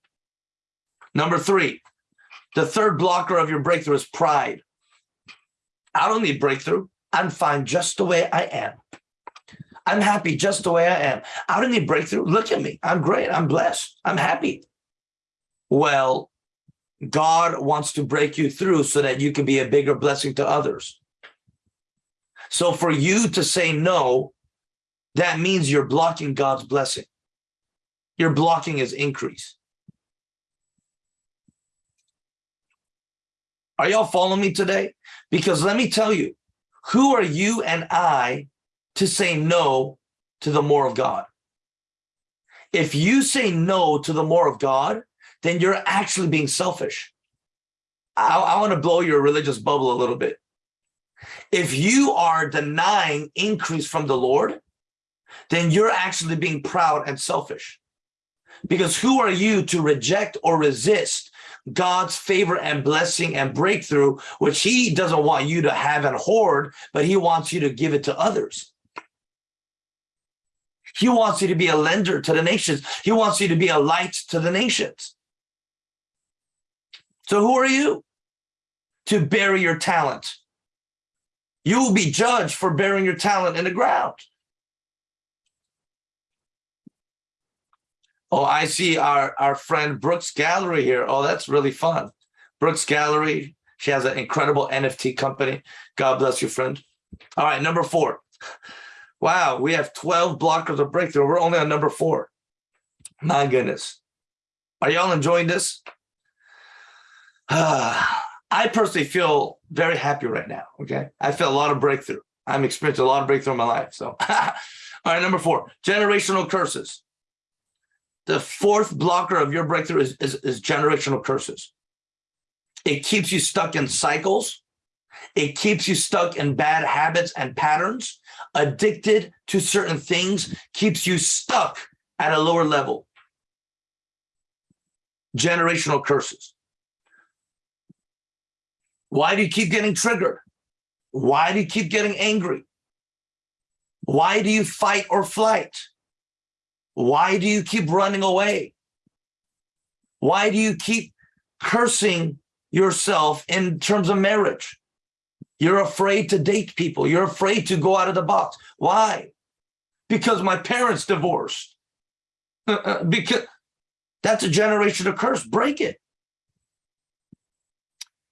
Number three, the third blocker of your breakthrough is pride. I don't need breakthrough. I'm fine just the way I am. I'm happy just the way I am. I don't need breakthrough. Look at me. I'm great. I'm blessed. I'm happy. Well, God wants to break you through so that you can be a bigger blessing to others. So for you to say no, that means you're blocking God's blessing. You're blocking his increase. Are y'all following me today? Because let me tell you, who are you and I to say no to the more of God? If you say no to the more of God, then you're actually being selfish. I, I want to blow your religious bubble a little bit. If you are denying increase from the Lord, then you're actually being proud and selfish. Because who are you to reject or resist God's favor and blessing and breakthrough, which he doesn't want you to have and hoard, but he wants you to give it to others. He wants you to be a lender to the nations. He wants you to be a light to the nations. So who are you? to bury your talent. You will be judged for burying your talent in the ground. Oh, I see our, our friend Brooks Gallery here. Oh, that's really fun. Brooks Gallery. She has an incredible NFT company. God bless you, friend. All right, number four. Wow, we have 12 blockers of breakthrough. We're only on number four. My goodness. Are y'all enjoying this? I personally feel very happy right now. Okay. I feel a lot of breakthrough. I'm experiencing a lot of breakthrough in my life. So, all right, number four, generational curses. The fourth blocker of your breakthrough is, is, is generational curses. It keeps you stuck in cycles. It keeps you stuck in bad habits and patterns, addicted to certain things, keeps you stuck at a lower level. Generational curses. Why do you keep getting triggered? Why do you keep getting angry? Why do you fight or flight? Why do you keep running away? Why do you keep cursing yourself in terms of marriage? You're afraid to date people. You're afraid to go out of the box. Why? Because my parents divorced. Uh, uh, because that's a generation of curse. Break it.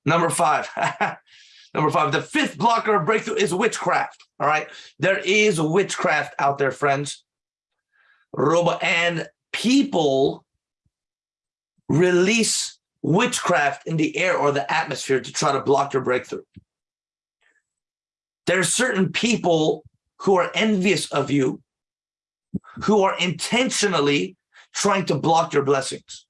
Number five. Number five, the fifth blocker of breakthrough is witchcraft. All right. There is witchcraft out there, friends. Robo and people release witchcraft in the air or the atmosphere to try to block your breakthrough. There are certain people who are envious of you, who are intentionally trying to block your blessings.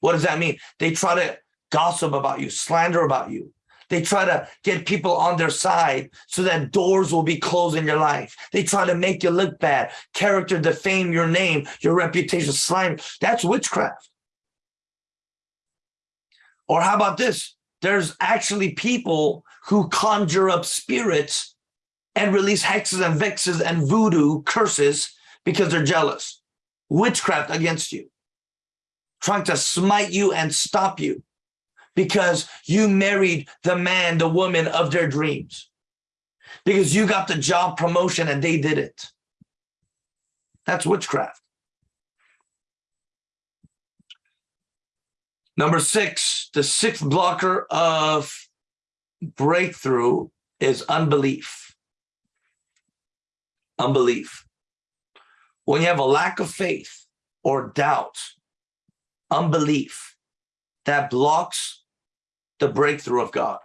What does that mean? They try to gossip about you, slander about you. They try to get people on their side so that doors will be closed in your life. They try to make you look bad, character defame your name, your reputation, slime. That's witchcraft. Or how about this? There's actually people who conjure up spirits and release hexes and vexes and voodoo curses because they're jealous. Witchcraft against you, trying to smite you and stop you because you married the man, the woman of their dreams, because you got the job promotion and they did it. That's witchcraft. Number six, the sixth blocker of breakthrough is unbelief. Unbelief. When you have a lack of faith or doubt, unbelief, that blocks the breakthrough of God.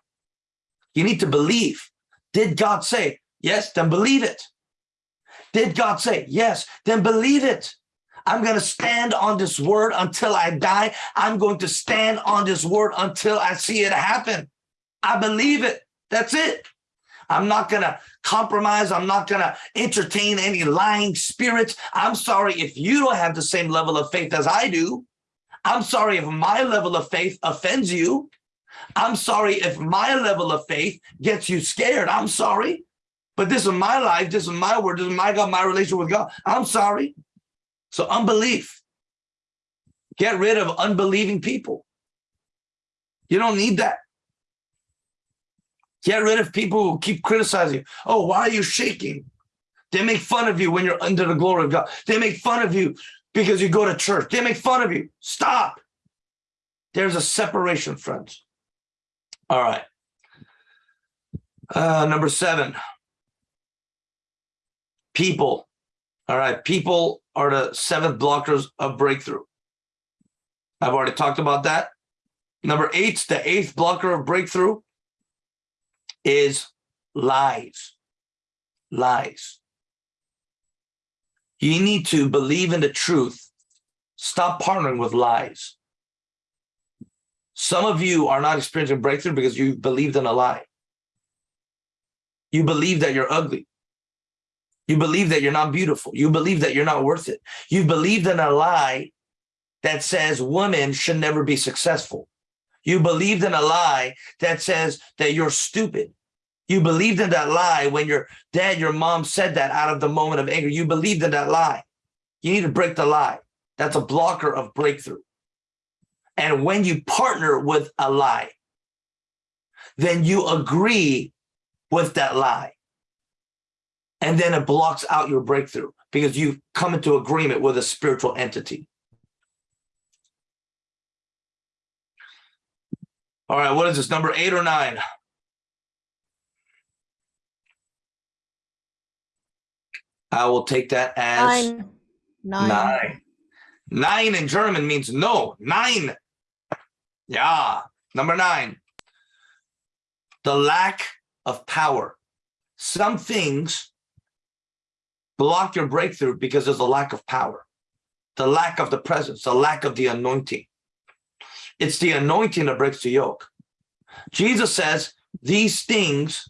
You need to believe. Did God say? Yes, then believe it. Did God say? Yes, then believe it. I'm going to stand on this word until I die. I'm going to stand on this word until I see it happen. I believe it. That's it. I'm not going to compromise. I'm not going to entertain any lying spirits. I'm sorry if you don't have the same level of faith as I do. I'm sorry if my level of faith offends you. I'm sorry if my level of faith gets you scared. I'm sorry. But this is my life. This is my word. This is my God, my relation with God. I'm sorry. So unbelief. Get rid of unbelieving people. You don't need that. Get rid of people who keep criticizing. You. Oh, why are you shaking? They make fun of you when you're under the glory of God. They make fun of you because you go to church. They make fun of you. Stop. There's a separation, friends. All right. Uh, number seven, people. All right. People are the seventh blockers of breakthrough. I've already talked about that. Number eight, the eighth blocker of breakthrough is lies. Lies. You need to believe in the truth. Stop partnering with lies. Some of you are not experiencing breakthrough because you believed in a lie. You believe that you're ugly. You believe that you're not beautiful. You believe that you're not worth it. You believed in a lie that says women should never be successful. You believed in a lie that says that you're stupid. You believed in that lie when your dad, your mom said that out of the moment of anger. You believed in that lie. You need to break the lie. That's a blocker of breakthrough. And when you partner with a lie, then you agree with that lie. And then it blocks out your breakthrough because you've come into agreement with a spiritual entity. All right, what is this, number eight or nine? I will take that as Nine. Nine. nein. Nein in German means no, nine. Yeah, number nine. The lack of power. Some things block your breakthrough because there's a lack of power, the lack of the presence, the lack of the anointing. It's the anointing that breaks the yoke. Jesus says these things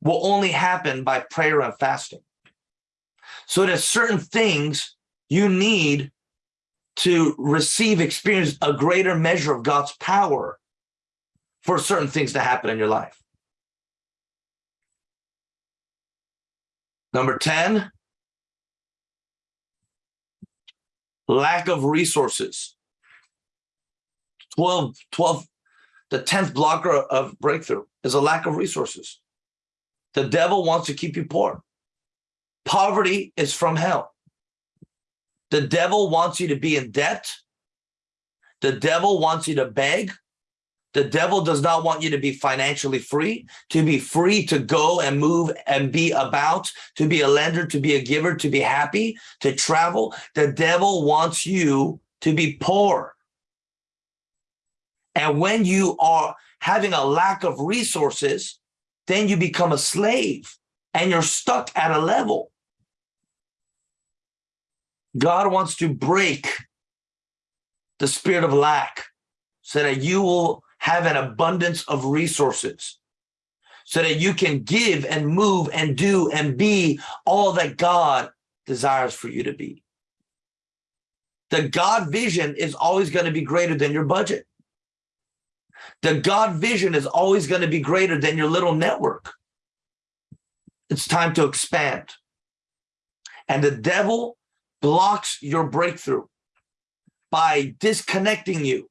will only happen by prayer and fasting. So there's certain things you need to receive, experience a greater measure of God's power for certain things to happen in your life. Number 10, lack of resources. 12, 12, the 10th blocker of breakthrough is a lack of resources. The devil wants to keep you poor. Poverty is from hell. The devil wants you to be in debt. The devil wants you to beg. The devil does not want you to be financially free, to be free to go and move and be about, to be a lender, to be a giver, to be happy, to travel. The devil wants you to be poor. And when you are having a lack of resources, then you become a slave and you're stuck at a level. God wants to break the spirit of lack so that you will have an abundance of resources so that you can give and move and do and be all that God desires for you to be. The God vision is always going to be greater than your budget. The God vision is always going to be greater than your little network. It's time to expand. And the devil blocks your breakthrough by disconnecting you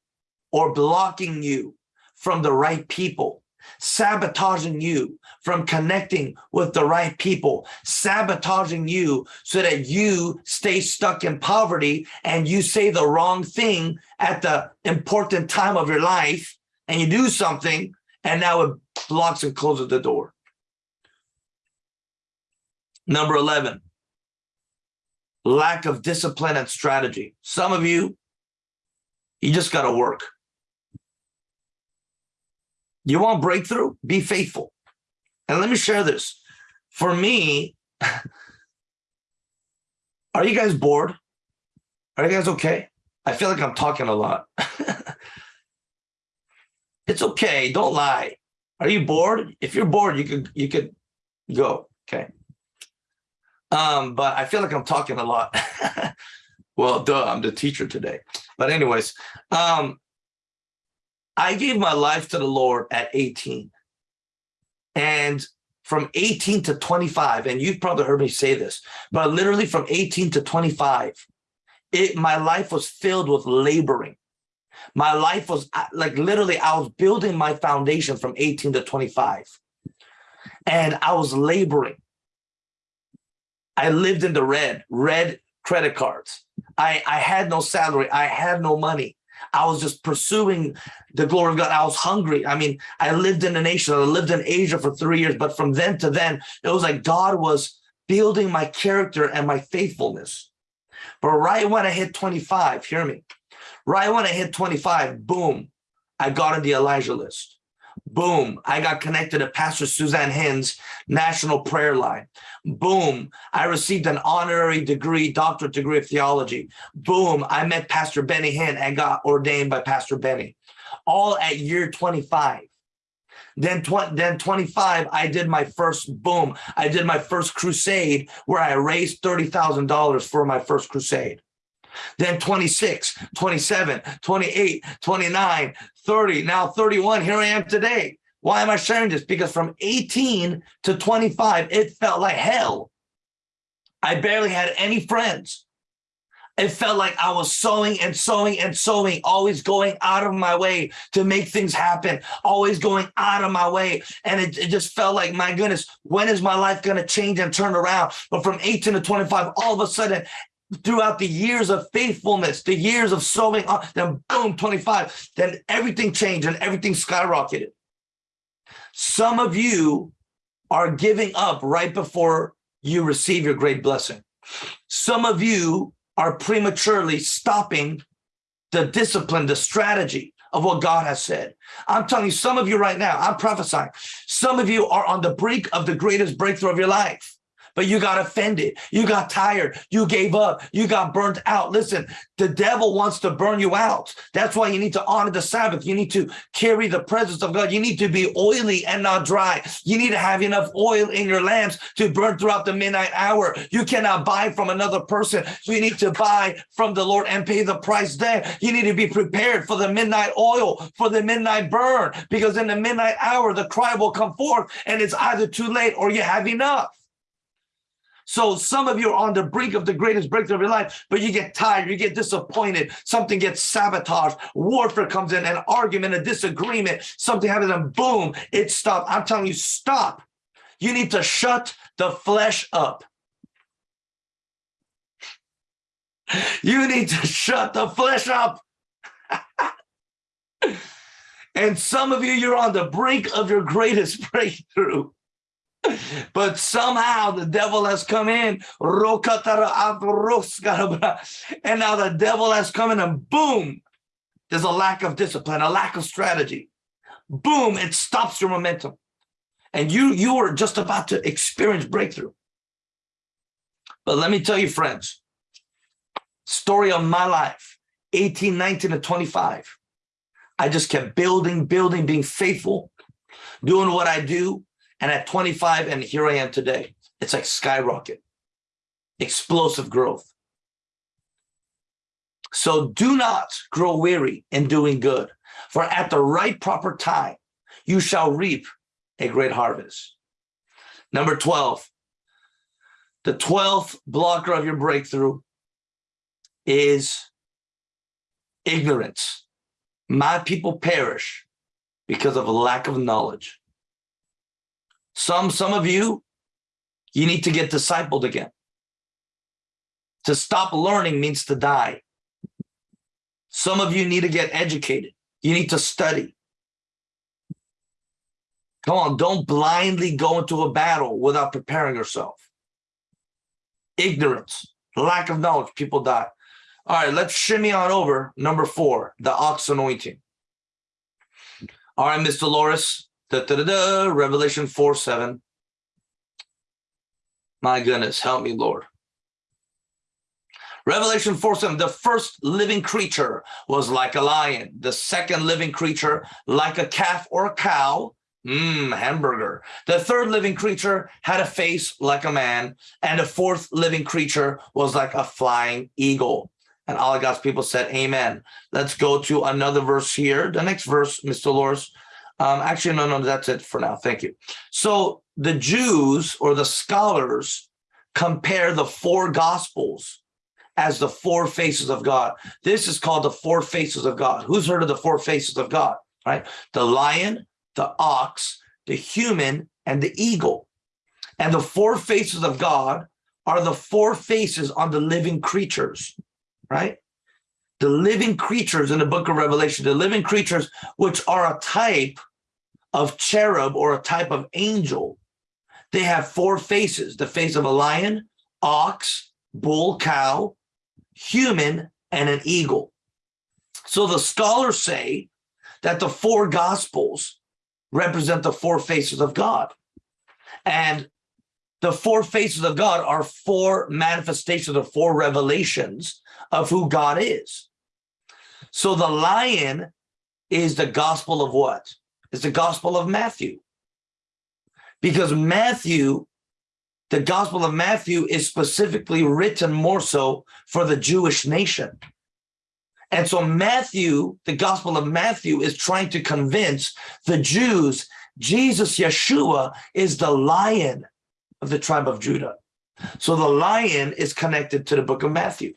or blocking you from the right people, sabotaging you from connecting with the right people, sabotaging you so that you stay stuck in poverty and you say the wrong thing at the important time of your life and you do something and now it blocks and closes the door. Number 11, lack of discipline and strategy. Some of you, you just got to work. You want breakthrough? Be faithful. And let me share this. For me, are you guys bored? Are you guys okay? I feel like I'm talking a lot. it's okay. Don't lie. Are you bored? If you're bored, you could you could go. Okay. Um, but I feel like I'm talking a lot. well, duh, I'm the teacher today. But anyways, um, I gave my life to the Lord at 18. And from 18 to 25, and you've probably heard me say this, but literally from 18 to 25, it my life was filled with laboring. My life was like literally, I was building my foundation from 18 to 25. And I was laboring. I lived in the red, red credit cards. I, I had no salary. I had no money. I was just pursuing the glory of God. I was hungry. I mean, I lived in the nation. I lived in Asia for three years, but from then to then, it was like God was building my character and my faithfulness. But right when I hit 25, hear me, right when I hit 25, boom, I got on the Elijah list. Boom, I got connected to Pastor Suzanne Hinn's National Prayer Line. Boom, I received an honorary degree, doctorate degree of theology. Boom, I met Pastor Benny Hinn and got ordained by Pastor Benny. All at year 25. Then, tw then 25, I did my first boom. I did my first crusade where I raised $30,000 for my first crusade. Then 26, 27, 28, 29, 30, now 31. Here I am today. Why am I sharing this? Because from 18 to 25, it felt like hell. I barely had any friends. It felt like I was sowing and sowing and sowing, always going out of my way to make things happen, always going out of my way. And it, it just felt like, my goodness, when is my life going to change and turn around? But from 18 to 25, all of a sudden, throughout the years of faithfulness, the years of sowing, uh, then boom, 25, then everything changed and everything skyrocketed. Some of you are giving up right before you receive your great blessing. Some of you are prematurely stopping the discipline, the strategy of what God has said. I'm telling you, some of you right now, I'm prophesying, some of you are on the brink of the greatest breakthrough of your life but you got offended. You got tired. You gave up. You got burnt out. Listen, the devil wants to burn you out. That's why you need to honor the Sabbath. You need to carry the presence of God. You need to be oily and not dry. You need to have enough oil in your lamps to burn throughout the midnight hour. You cannot buy from another person. So you need to buy from the Lord and pay the price there. You need to be prepared for the midnight oil, for the midnight burn, because in the midnight hour, the cry will come forth and it's either too late or you have enough. So some of you are on the brink of the greatest breakthrough of your life, but you get tired, you get disappointed, something gets sabotaged, warfare comes in, an argument, a disagreement, something happens and boom, it stopped. I'm telling you, stop. You need to shut the flesh up. You need to shut the flesh up. and some of you, you're on the brink of your greatest breakthrough but somehow the devil has come in. And now the devil has come in and boom there's a lack of discipline a lack of strategy. Boom it stops your momentum. And you you are just about to experience breakthrough. But let me tell you friends story of my life 18 19 and 25 i just kept building building being faithful doing what i do and at 25, and here I am today, it's like skyrocket, explosive growth. So do not grow weary in doing good, for at the right proper time, you shall reap a great harvest. Number 12, the 12th blocker of your breakthrough is ignorance. My people perish because of a lack of knowledge. Some, some of you, you need to get discipled again. To stop learning means to die. Some of you need to get educated. You need to study. Come on, don't blindly go into a battle without preparing yourself. Ignorance, lack of knowledge, people die. All right, let's shimmy on over. Number four, the ox anointing. All right, Miss Dolores, Da, da, da, da, Revelation 4 7. My goodness, help me, Lord. Revelation 4 7, the first living creature was like a lion. The second living creature, like a calf or a cow. Mmm, hamburger. The third living creature had a face like a man. And the fourth living creature was like a flying eagle. And all of God's people said, Amen. Let's go to another verse here. The next verse, Mr. Dolores, um, actually, no, no, that's it for now. Thank you. So the Jews or the scholars compare the four gospels as the four faces of God. This is called the four faces of God. Who's heard of the four faces of God, right? The lion, the ox, the human, and the eagle. And the four faces of God are the four faces on the living creatures, right? The living creatures in the book of Revelation, the living creatures, which are a type of cherub or a type of angel. They have four faces, the face of a lion, ox, bull, cow, human, and an eagle. So the scholars say that the four gospels represent the four faces of God. And the four faces of God are four manifestations or four revelations of who God is. So the lion is the gospel of what? Is the Gospel of Matthew. Because Matthew, the Gospel of Matthew is specifically written more so for the Jewish nation. And so Matthew, the Gospel of Matthew is trying to convince the Jews, Jesus, Yeshua is the lion of the tribe of Judah. So the lion is connected to the book of Matthew.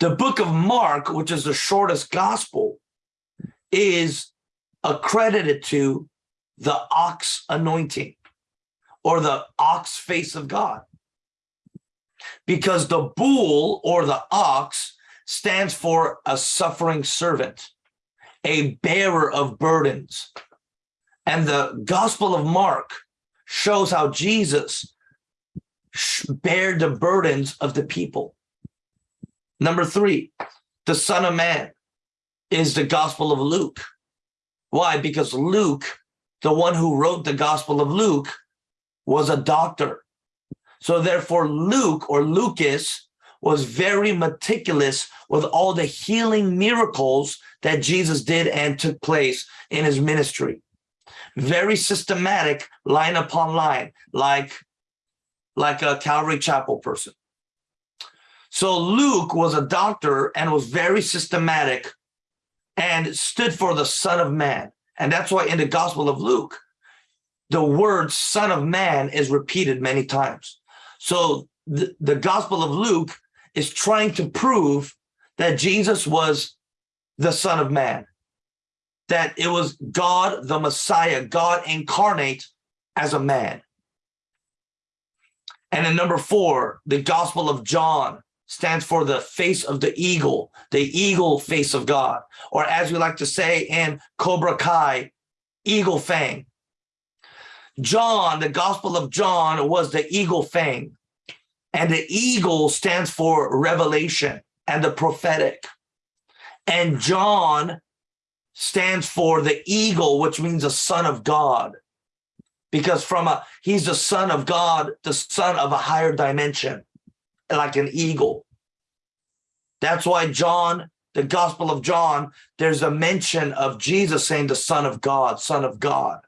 The book of Mark, which is the shortest gospel, is accredited to the ox anointing or the ox face of God. Because the bull or the ox stands for a suffering servant, a bearer of burdens. And the Gospel of Mark shows how Jesus bared the burdens of the people. Number three, the Son of Man is the Gospel of Luke. Why? Because Luke, the one who wrote the Gospel of Luke, was a doctor. So therefore, Luke or Lucas was very meticulous with all the healing miracles that Jesus did and took place in his ministry. Very systematic, line upon line, like, like a Calvary Chapel person. So Luke was a doctor and was very systematic and stood for the Son of Man. And that's why in the Gospel of Luke, the word Son of Man is repeated many times. So the, the Gospel of Luke is trying to prove that Jesus was the Son of Man, that it was God, the Messiah, God incarnate as a man. And in number four, the Gospel of John stands for the face of the eagle, the eagle face of God, or as we like to say in Cobra Kai, eagle fang. John, the Gospel of John was the eagle fang. And the eagle stands for revelation and the prophetic. And John stands for the eagle, which means the son of God. Because from a he's the son of God, the son of a higher dimension, like an eagle. That's why John, the Gospel of John, there's a mention of Jesus saying the son of God, son of God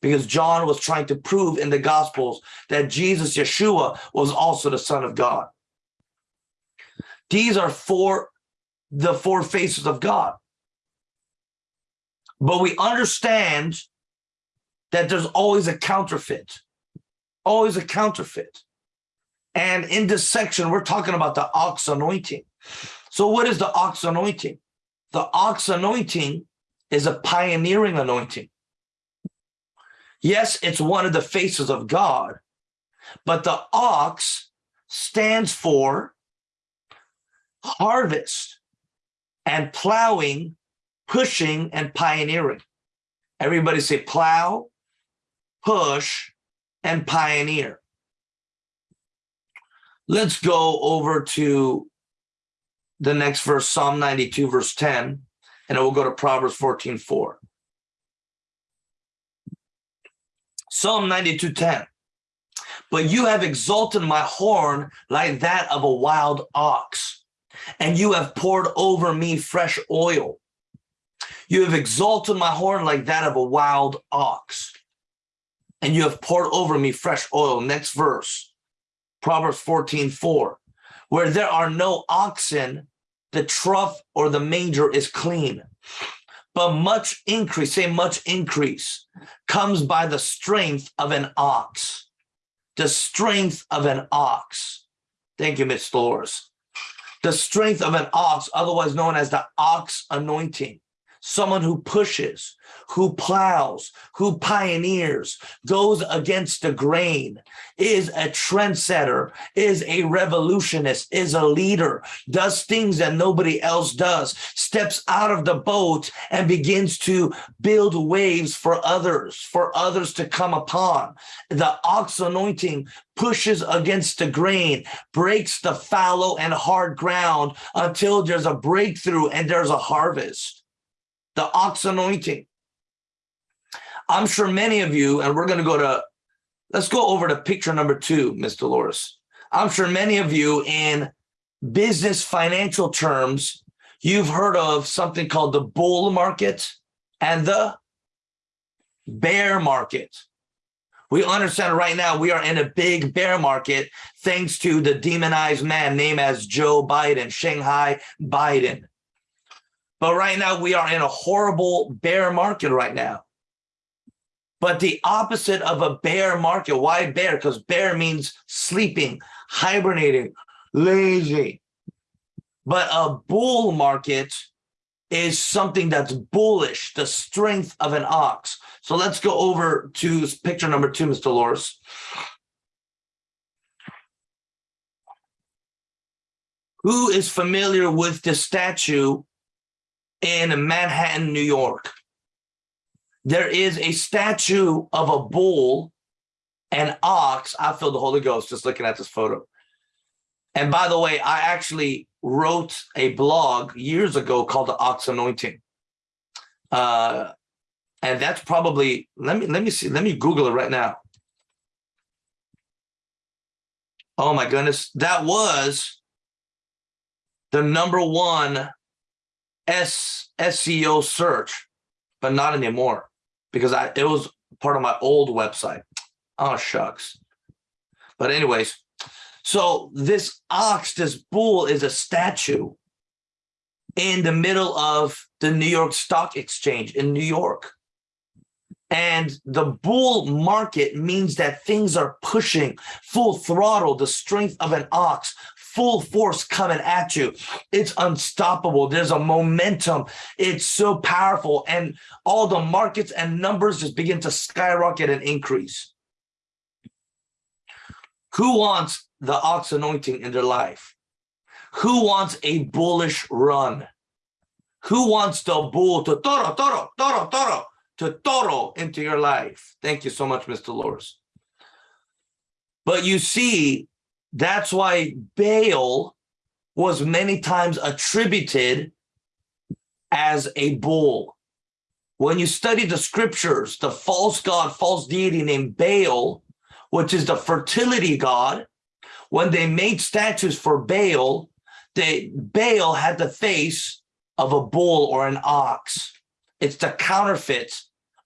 because John was trying to prove in the Gospels that Jesus, Yeshua, was also the Son of God. These are four, the four faces of God. But we understand that there's always a counterfeit, always a counterfeit. And in this section, we're talking about the ox anointing. So what is the ox anointing? The ox anointing is a pioneering anointing. Yes, it's one of the faces of God, but the ox stands for harvest and plowing, pushing, and pioneering. Everybody say plow, push, and pioneer. Let's go over to the next verse, Psalm 92, verse 10, and then we'll go to Proverbs 14, 4. Psalm 92:10. But you have exalted my horn like that of a wild ox, and you have poured over me fresh oil. You have exalted my horn like that of a wild ox, and you have poured over me fresh oil. Next verse, Proverbs 14, 4. Where there are no oxen, the trough or the manger is clean but much increase, say much increase, comes by the strength of an ox. The strength of an ox. Thank you, Miss Dolores. The strength of an ox, otherwise known as the ox anointing someone who pushes, who plows, who pioneers, goes against the grain, is a trendsetter, is a revolutionist, is a leader, does things that nobody else does, steps out of the boat and begins to build waves for others, for others to come upon. The ox anointing pushes against the grain, breaks the fallow and hard ground until there's a breakthrough and there's a harvest the ox anointing. I'm sure many of you, and we're going to go to, let's go over to picture number two, Ms. Dolores. I'm sure many of you in business financial terms, you've heard of something called the bull market and the bear market. We understand right now we are in a big bear market thanks to the demonized man named as Joe Biden, Shanghai Biden. But right now we are in a horrible bear market right now. But the opposite of a bear market, why bear? Because bear means sleeping, hibernating, lazy. But a bull market is something that's bullish, the strength of an ox. So let's go over to picture number two, Mr. Loris. Who is familiar with the statue in Manhattan, New York? There is a statue of a bull and ox. I feel the Holy Ghost just looking at this photo. And by the way, I actually wrote a blog years ago called the Ox Anointing. Uh, and that's probably, let me, let me see, let me Google it right now. Oh my goodness, that was the number one S SEO search, but not anymore because I it was part of my old website. Oh shucks. But anyways, so this ox, this bull is a statue in the middle of the New York Stock Exchange in New York. And the bull market means that things are pushing full throttle, the strength of an ox, full force coming at you. It's unstoppable. There's a momentum. It's so powerful. And all the markets and numbers just begin to skyrocket and increase. Who wants the ox anointing in their life? Who wants a bullish run? Who wants the bull to toro, toro, toro, toro, to toro into your life? Thank you so much, Mr. Loris. But you see, that's why Baal was many times attributed as a bull. When you study the scriptures, the false god, false deity named Baal, which is the fertility god, when they made statues for Baal, they Baal had the face of a bull or an ox. It's the counterfeit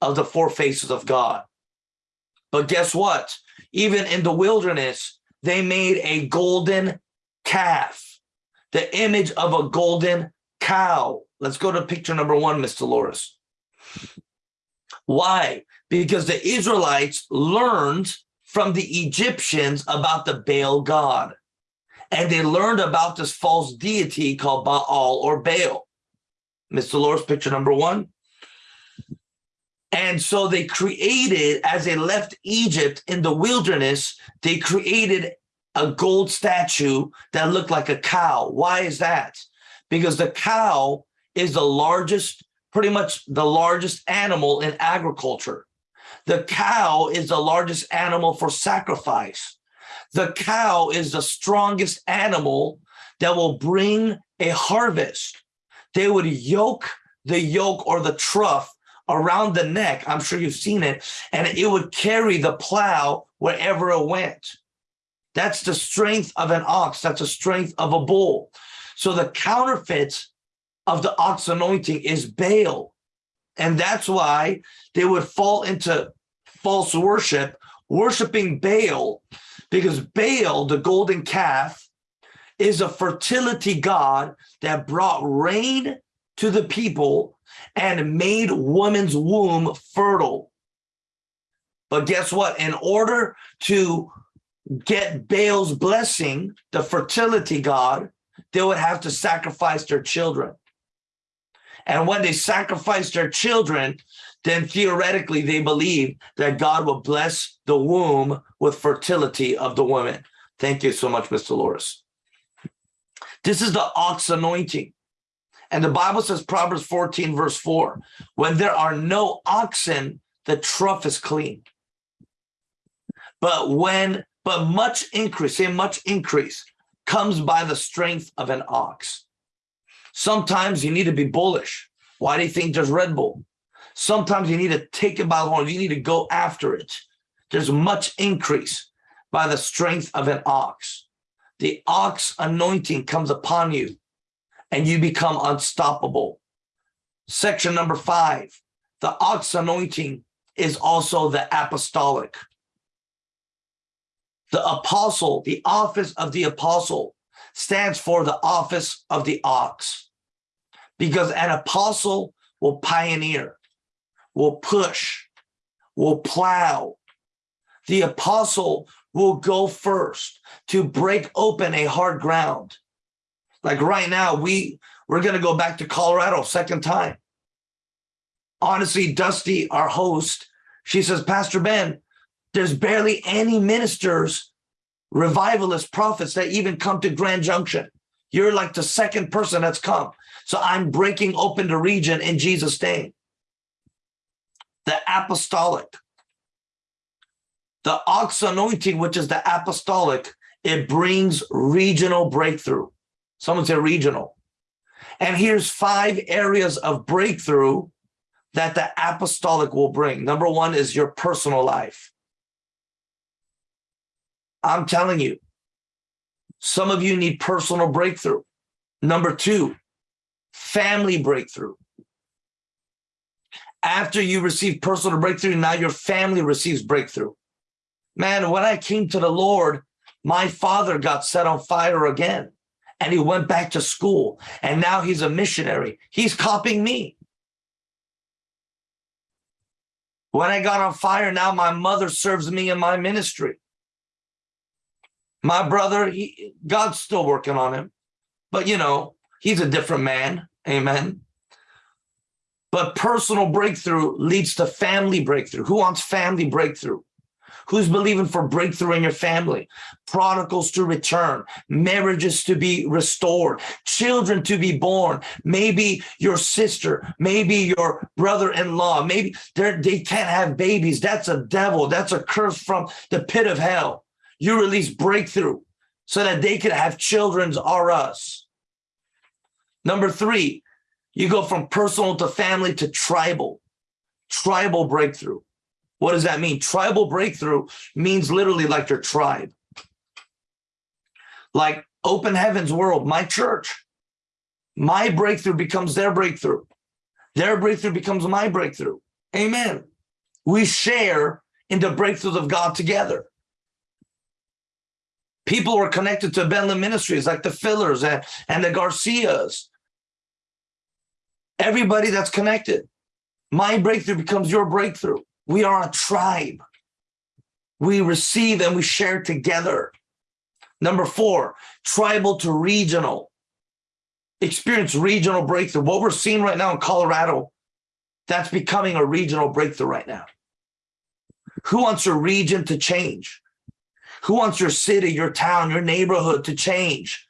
of the four faces of God. But guess what? Even in the wilderness, they made a golden calf, the image of a golden cow. Let's go to picture number one, Mr. Loris. Why? Because the Israelites learned from the Egyptians about the Baal god. And they learned about this false deity called Baal or Baal. Mr. Loris, picture number one. And so they created, as they left Egypt in the wilderness, they created a gold statue that looked like a cow. Why is that? Because the cow is the largest, pretty much the largest animal in agriculture. The cow is the largest animal for sacrifice. The cow is the strongest animal that will bring a harvest. They would yoke the yoke or the trough around the neck. I'm sure you've seen it. And it would carry the plow wherever it went. That's the strength of an ox. That's the strength of a bull. So the counterfeit of the ox anointing is Baal. And that's why they would fall into false worship, worshiping Baal, because Baal, the golden calf, is a fertility god that brought rain to the people and made woman's womb fertile. But guess what? In order to get Baal's blessing, the fertility god, they would have to sacrifice their children. And when they sacrificed their children, then theoretically they believe that God will bless the womb with fertility of the woman. Thank you so much, Mr. Loris. This is the ox anointing. And the Bible says, Proverbs 14, verse 4, when there are no oxen, the trough is clean. But when, but much increase, say much increase, comes by the strength of an ox. Sometimes you need to be bullish. Why do you think there's Red Bull? Sometimes you need to take it by the horns. You need to go after it. There's much increase by the strength of an ox. The ox anointing comes upon you and you become unstoppable. Section number five, the ox anointing is also the apostolic. The apostle, the office of the apostle stands for the office of the ox because an apostle will pioneer, will push, will plow. The apostle will go first to break open a hard ground. Like right now, we we're gonna go back to Colorado second time. Honestly, Dusty, our host, she says, Pastor Ben, there's barely any ministers, revivalist prophets that even come to Grand Junction. You're like the second person that's come. So I'm breaking open the region in Jesus' name. The apostolic, the ox anointing, which is the apostolic, it brings regional breakthrough. Someone say regional. And here's five areas of breakthrough that the apostolic will bring. Number one is your personal life. I'm telling you, some of you need personal breakthrough. Number two, family breakthrough. After you receive personal breakthrough, now your family receives breakthrough. Man, when I came to the Lord, my father got set on fire again and he went back to school and now he's a missionary. He's copying me. When I got on fire, now my mother serves me in my ministry. My brother, he, God's still working on him, but you know, he's a different man. Amen. But personal breakthrough leads to family breakthrough. Who wants family breakthrough? Who's believing for breakthrough in your family? Prodigals to return, marriages to be restored, children to be born. Maybe your sister, maybe your brother-in-law, maybe they can't have babies. That's a devil. That's a curse from the pit of hell. You release breakthrough so that they can have children's or us. Number three, you go from personal to family to tribal, tribal breakthrough. What does that mean? Tribal breakthrough means literally like your tribe. Like open heavens world, my church. My breakthrough becomes their breakthrough. Their breakthrough becomes my breakthrough. Amen. We share in the breakthroughs of God together. People are connected to Benland Ministries like the Fillers and, and the Garcias. Everybody that's connected. My breakthrough becomes your breakthrough. We are a tribe. We receive and we share together. Number four, tribal to regional. Experience regional breakthrough. What we're seeing right now in Colorado, that's becoming a regional breakthrough right now. Who wants your region to change? Who wants your city, your town, your neighborhood to change?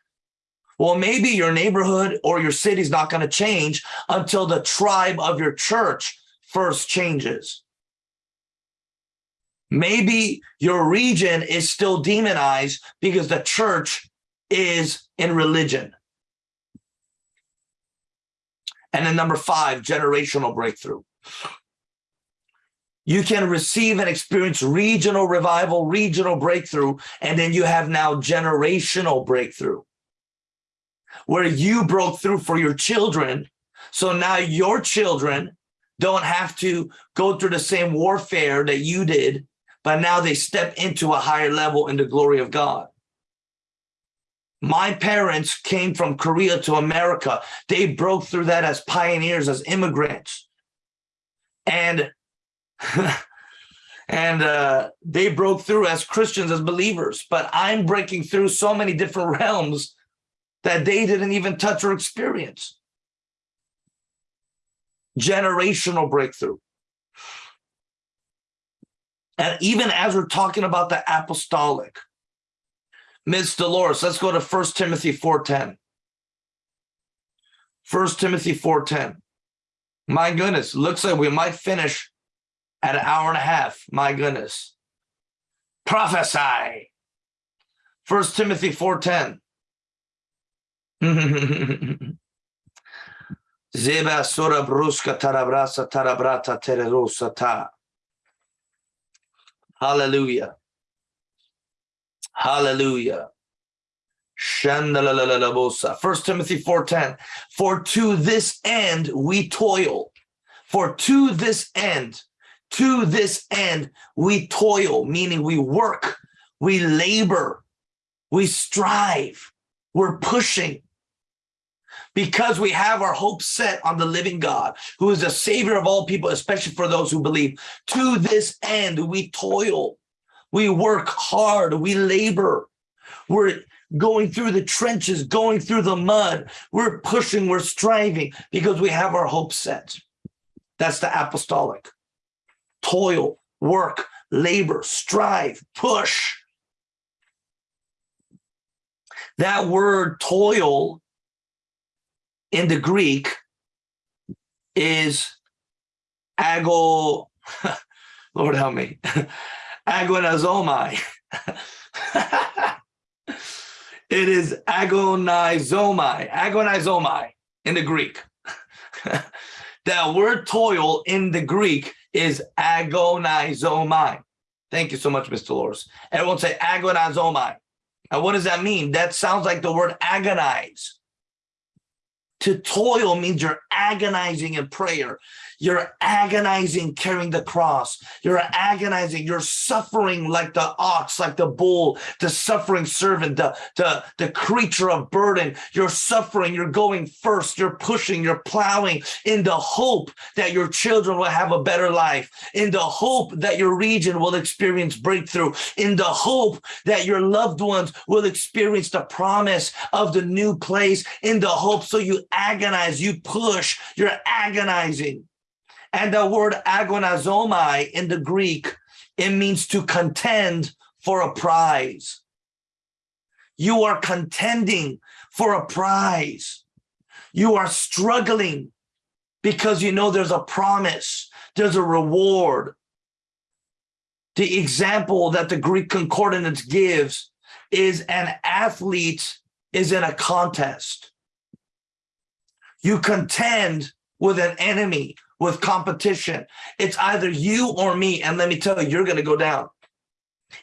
Well, maybe your neighborhood or your city is not going to change until the tribe of your church first changes. Maybe your region is still demonized because the church is in religion. And then number five, generational breakthrough. You can receive and experience regional revival, regional breakthrough, and then you have now generational breakthrough where you broke through for your children. So now your children don't have to go through the same warfare that you did but now they step into a higher level in the glory of God. My parents came from Korea to America. They broke through that as pioneers, as immigrants. And, and uh, they broke through as Christians, as believers. But I'm breaking through so many different realms that they didn't even touch or experience. Generational breakthrough. And even as we're talking about the apostolic, Ms. Dolores, let's go to 1 Timothy 4.10. 1 Timothy 4.10. My goodness, looks like we might finish at an hour and a half. My goodness. Prophesy. 1 Timothy 4.10. Zeba sura bruska tarabrasa tarabrata ta. Hallelujah. Hallelujah. First Timothy 4:10. For to this end we toil. For to this end, to this end we toil, meaning we work, we labor, we strive, we're pushing because we have our hope set on the living God, who is the savior of all people, especially for those who believe. To this end, we toil, we work hard, we labor, we're, going through the trenches, going through the mud. We're pushing, we're striving because we have our hope set. That's the apostolic. Toil, work, labor, strive, push. That word toil in the Greek is ago, Lord help me, agonizomai. it is agonizomai, agonizomai in the Greek. that word toil in the Greek is agonizomai. Thank you so much, Mr. Loris. Everyone say agonizomai. And what does that mean? That sounds like the word agonize. To toil means you're agonizing in prayer. You're agonizing carrying the cross. You're agonizing. You're suffering like the ox, like the bull, the suffering servant, the, the, the creature of burden. You're suffering. You're going first. You're pushing. You're plowing in the hope that your children will have a better life, in the hope that your region will experience breakthrough, in the hope that your loved ones will experience the promise of the new place, in the hope. So you agonize, you push, you're agonizing. And the word agonizomai in the Greek, it means to contend for a prize. You are contending for a prize. You are struggling because you know there's a promise, there's a reward. The example that the Greek concordance gives is an athlete is in a contest. You contend with an enemy, with competition. It's either you or me. And let me tell you, you're going to go down.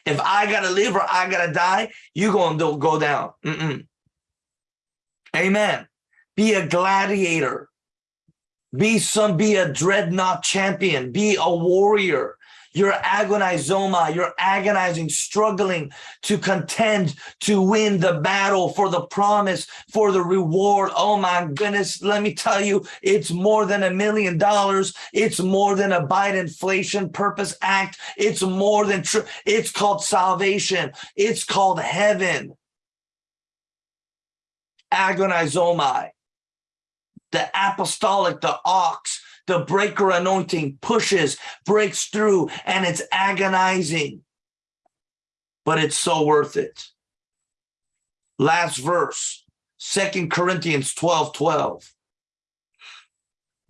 If I got to live or I got to die, you're going to go down. Mm -mm. Amen. Be a gladiator. Be some, be a dreadnought champion. Be a warrior. You're agonizoma. You're agonizing, struggling to contend, to win the battle for the promise, for the reward. Oh my goodness. Let me tell you, it's more than a million dollars. It's more than a Biden inflation purpose act. It's more than true. It's called salvation. It's called heaven. Agonizomai. The apostolic, the ox, the breaker anointing pushes, breaks through, and it's agonizing, but it's so worth it. Last verse, Second Corinthians 12, 12.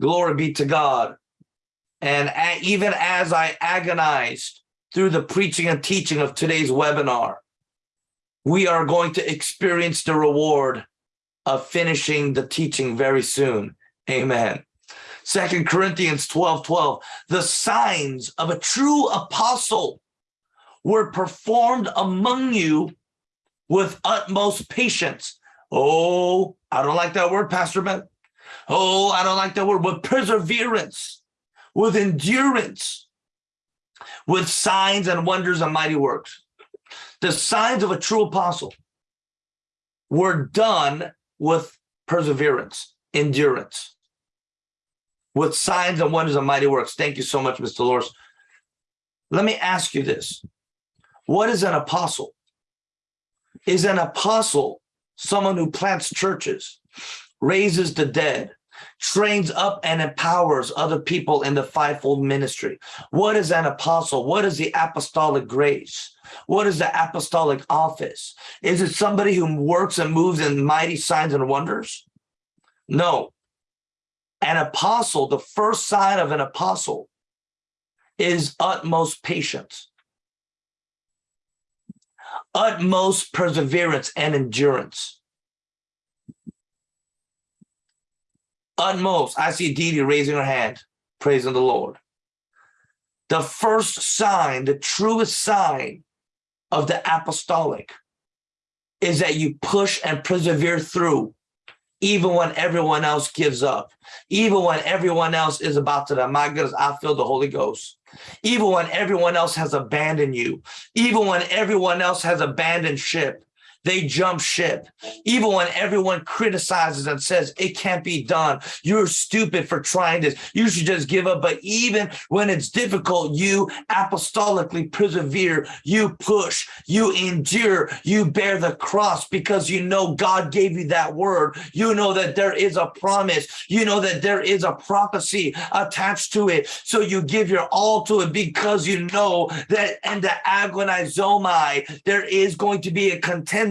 Glory be to God. And even as I agonized through the preaching and teaching of today's webinar, we are going to experience the reward of finishing the teaching very soon. Amen. Second Corinthians 12, 12, the signs of a true apostle were performed among you with utmost patience. Oh, I don't like that word, Pastor Ben. Oh, I don't like that word, with perseverance, with endurance, with signs and wonders and mighty works. The signs of a true apostle were done with perseverance, endurance with signs and wonders and mighty works. Thank you so much, Mr. Loris. Let me ask you this. What is an apostle? Is an apostle someone who plants churches, raises the dead, trains up and empowers other people in the fivefold ministry. What is an apostle? What is the apostolic grace? What is the apostolic office? Is it somebody who works and moves in mighty signs and wonders? No, an apostle, the first sign of an apostle is utmost patience, utmost perseverance and endurance. Utmost, I see Dee raising her hand, praising the Lord. The first sign, the truest sign of the apostolic is that you push and persevere through even when everyone else gives up, even when everyone else is about to die. My goodness, I feel the Holy Ghost. Even when everyone else has abandoned you, even when everyone else has abandoned ship, They jump ship. Even when everyone criticizes and says it can't be done, you're stupid for trying this. You should just give up. But even when it's difficult, you apostolically persevere, you push, you endure, you bear the cross because you know God gave you that word. You know that there is a promise. You know that there is a prophecy attached to it. So you give your all to it because you know that in the agonizomai, there is going to be a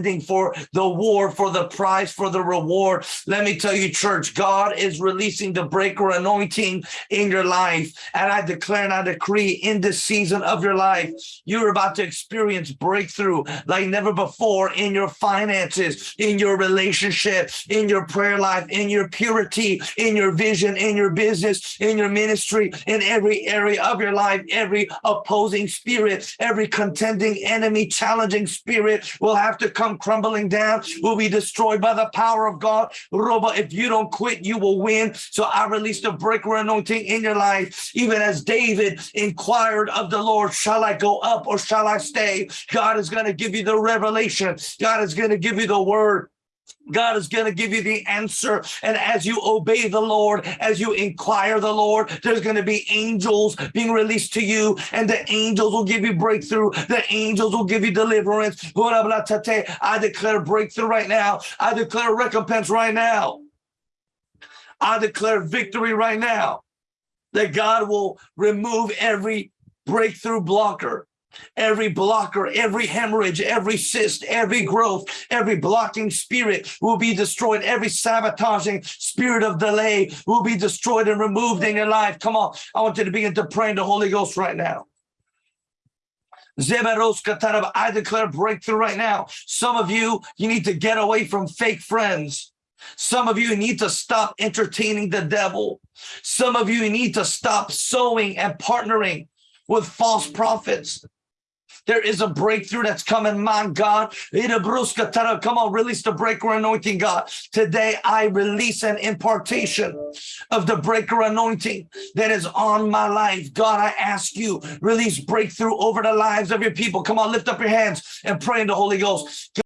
contending for the war, for the prize, for the reward. Let me tell you, church, God is releasing the breaker anointing in your life. And I declare and I decree in this season of your life, you're about to experience breakthrough like never before in your finances, in your relationship, in your prayer life, in your purity, in your vision, in your business, in your ministry, in every area of your life, every opposing spirit, every contending enemy, challenging spirit will have to come crumbling down, will be destroyed by the power of God. Roba, if you don't quit, you will win. So I release the breaker anointing in your life, even as David inquired of the Lord, shall I go up or shall I stay? God is going to give you the revelation. God is going to give you the word. God is going to give you the answer. And as you obey the Lord, as you inquire the Lord, there's going to be angels being released to you, and the angels will give you breakthrough. The angels will give you deliverance. I declare breakthrough right now. I declare recompense right now. I declare victory right now. That God will remove every breakthrough blocker Every blocker, every hemorrhage, every cyst, every growth, every blocking spirit will be destroyed. Every sabotaging spirit of delay will be destroyed and removed in your life. Come on. I want you to begin to pray in the Holy Ghost right now. I declare breakthrough right now. Some of you, you need to get away from fake friends. Some of you need to stop entertaining the devil. Some of you need to stop sowing and partnering with false prophets. There is a breakthrough that's coming, my God. Come on, release the breaker anointing, God. Today, I release an impartation of the breaker anointing that is on my life. God, I ask you, release breakthrough over the lives of your people. Come on, lift up your hands and pray in the Holy Ghost.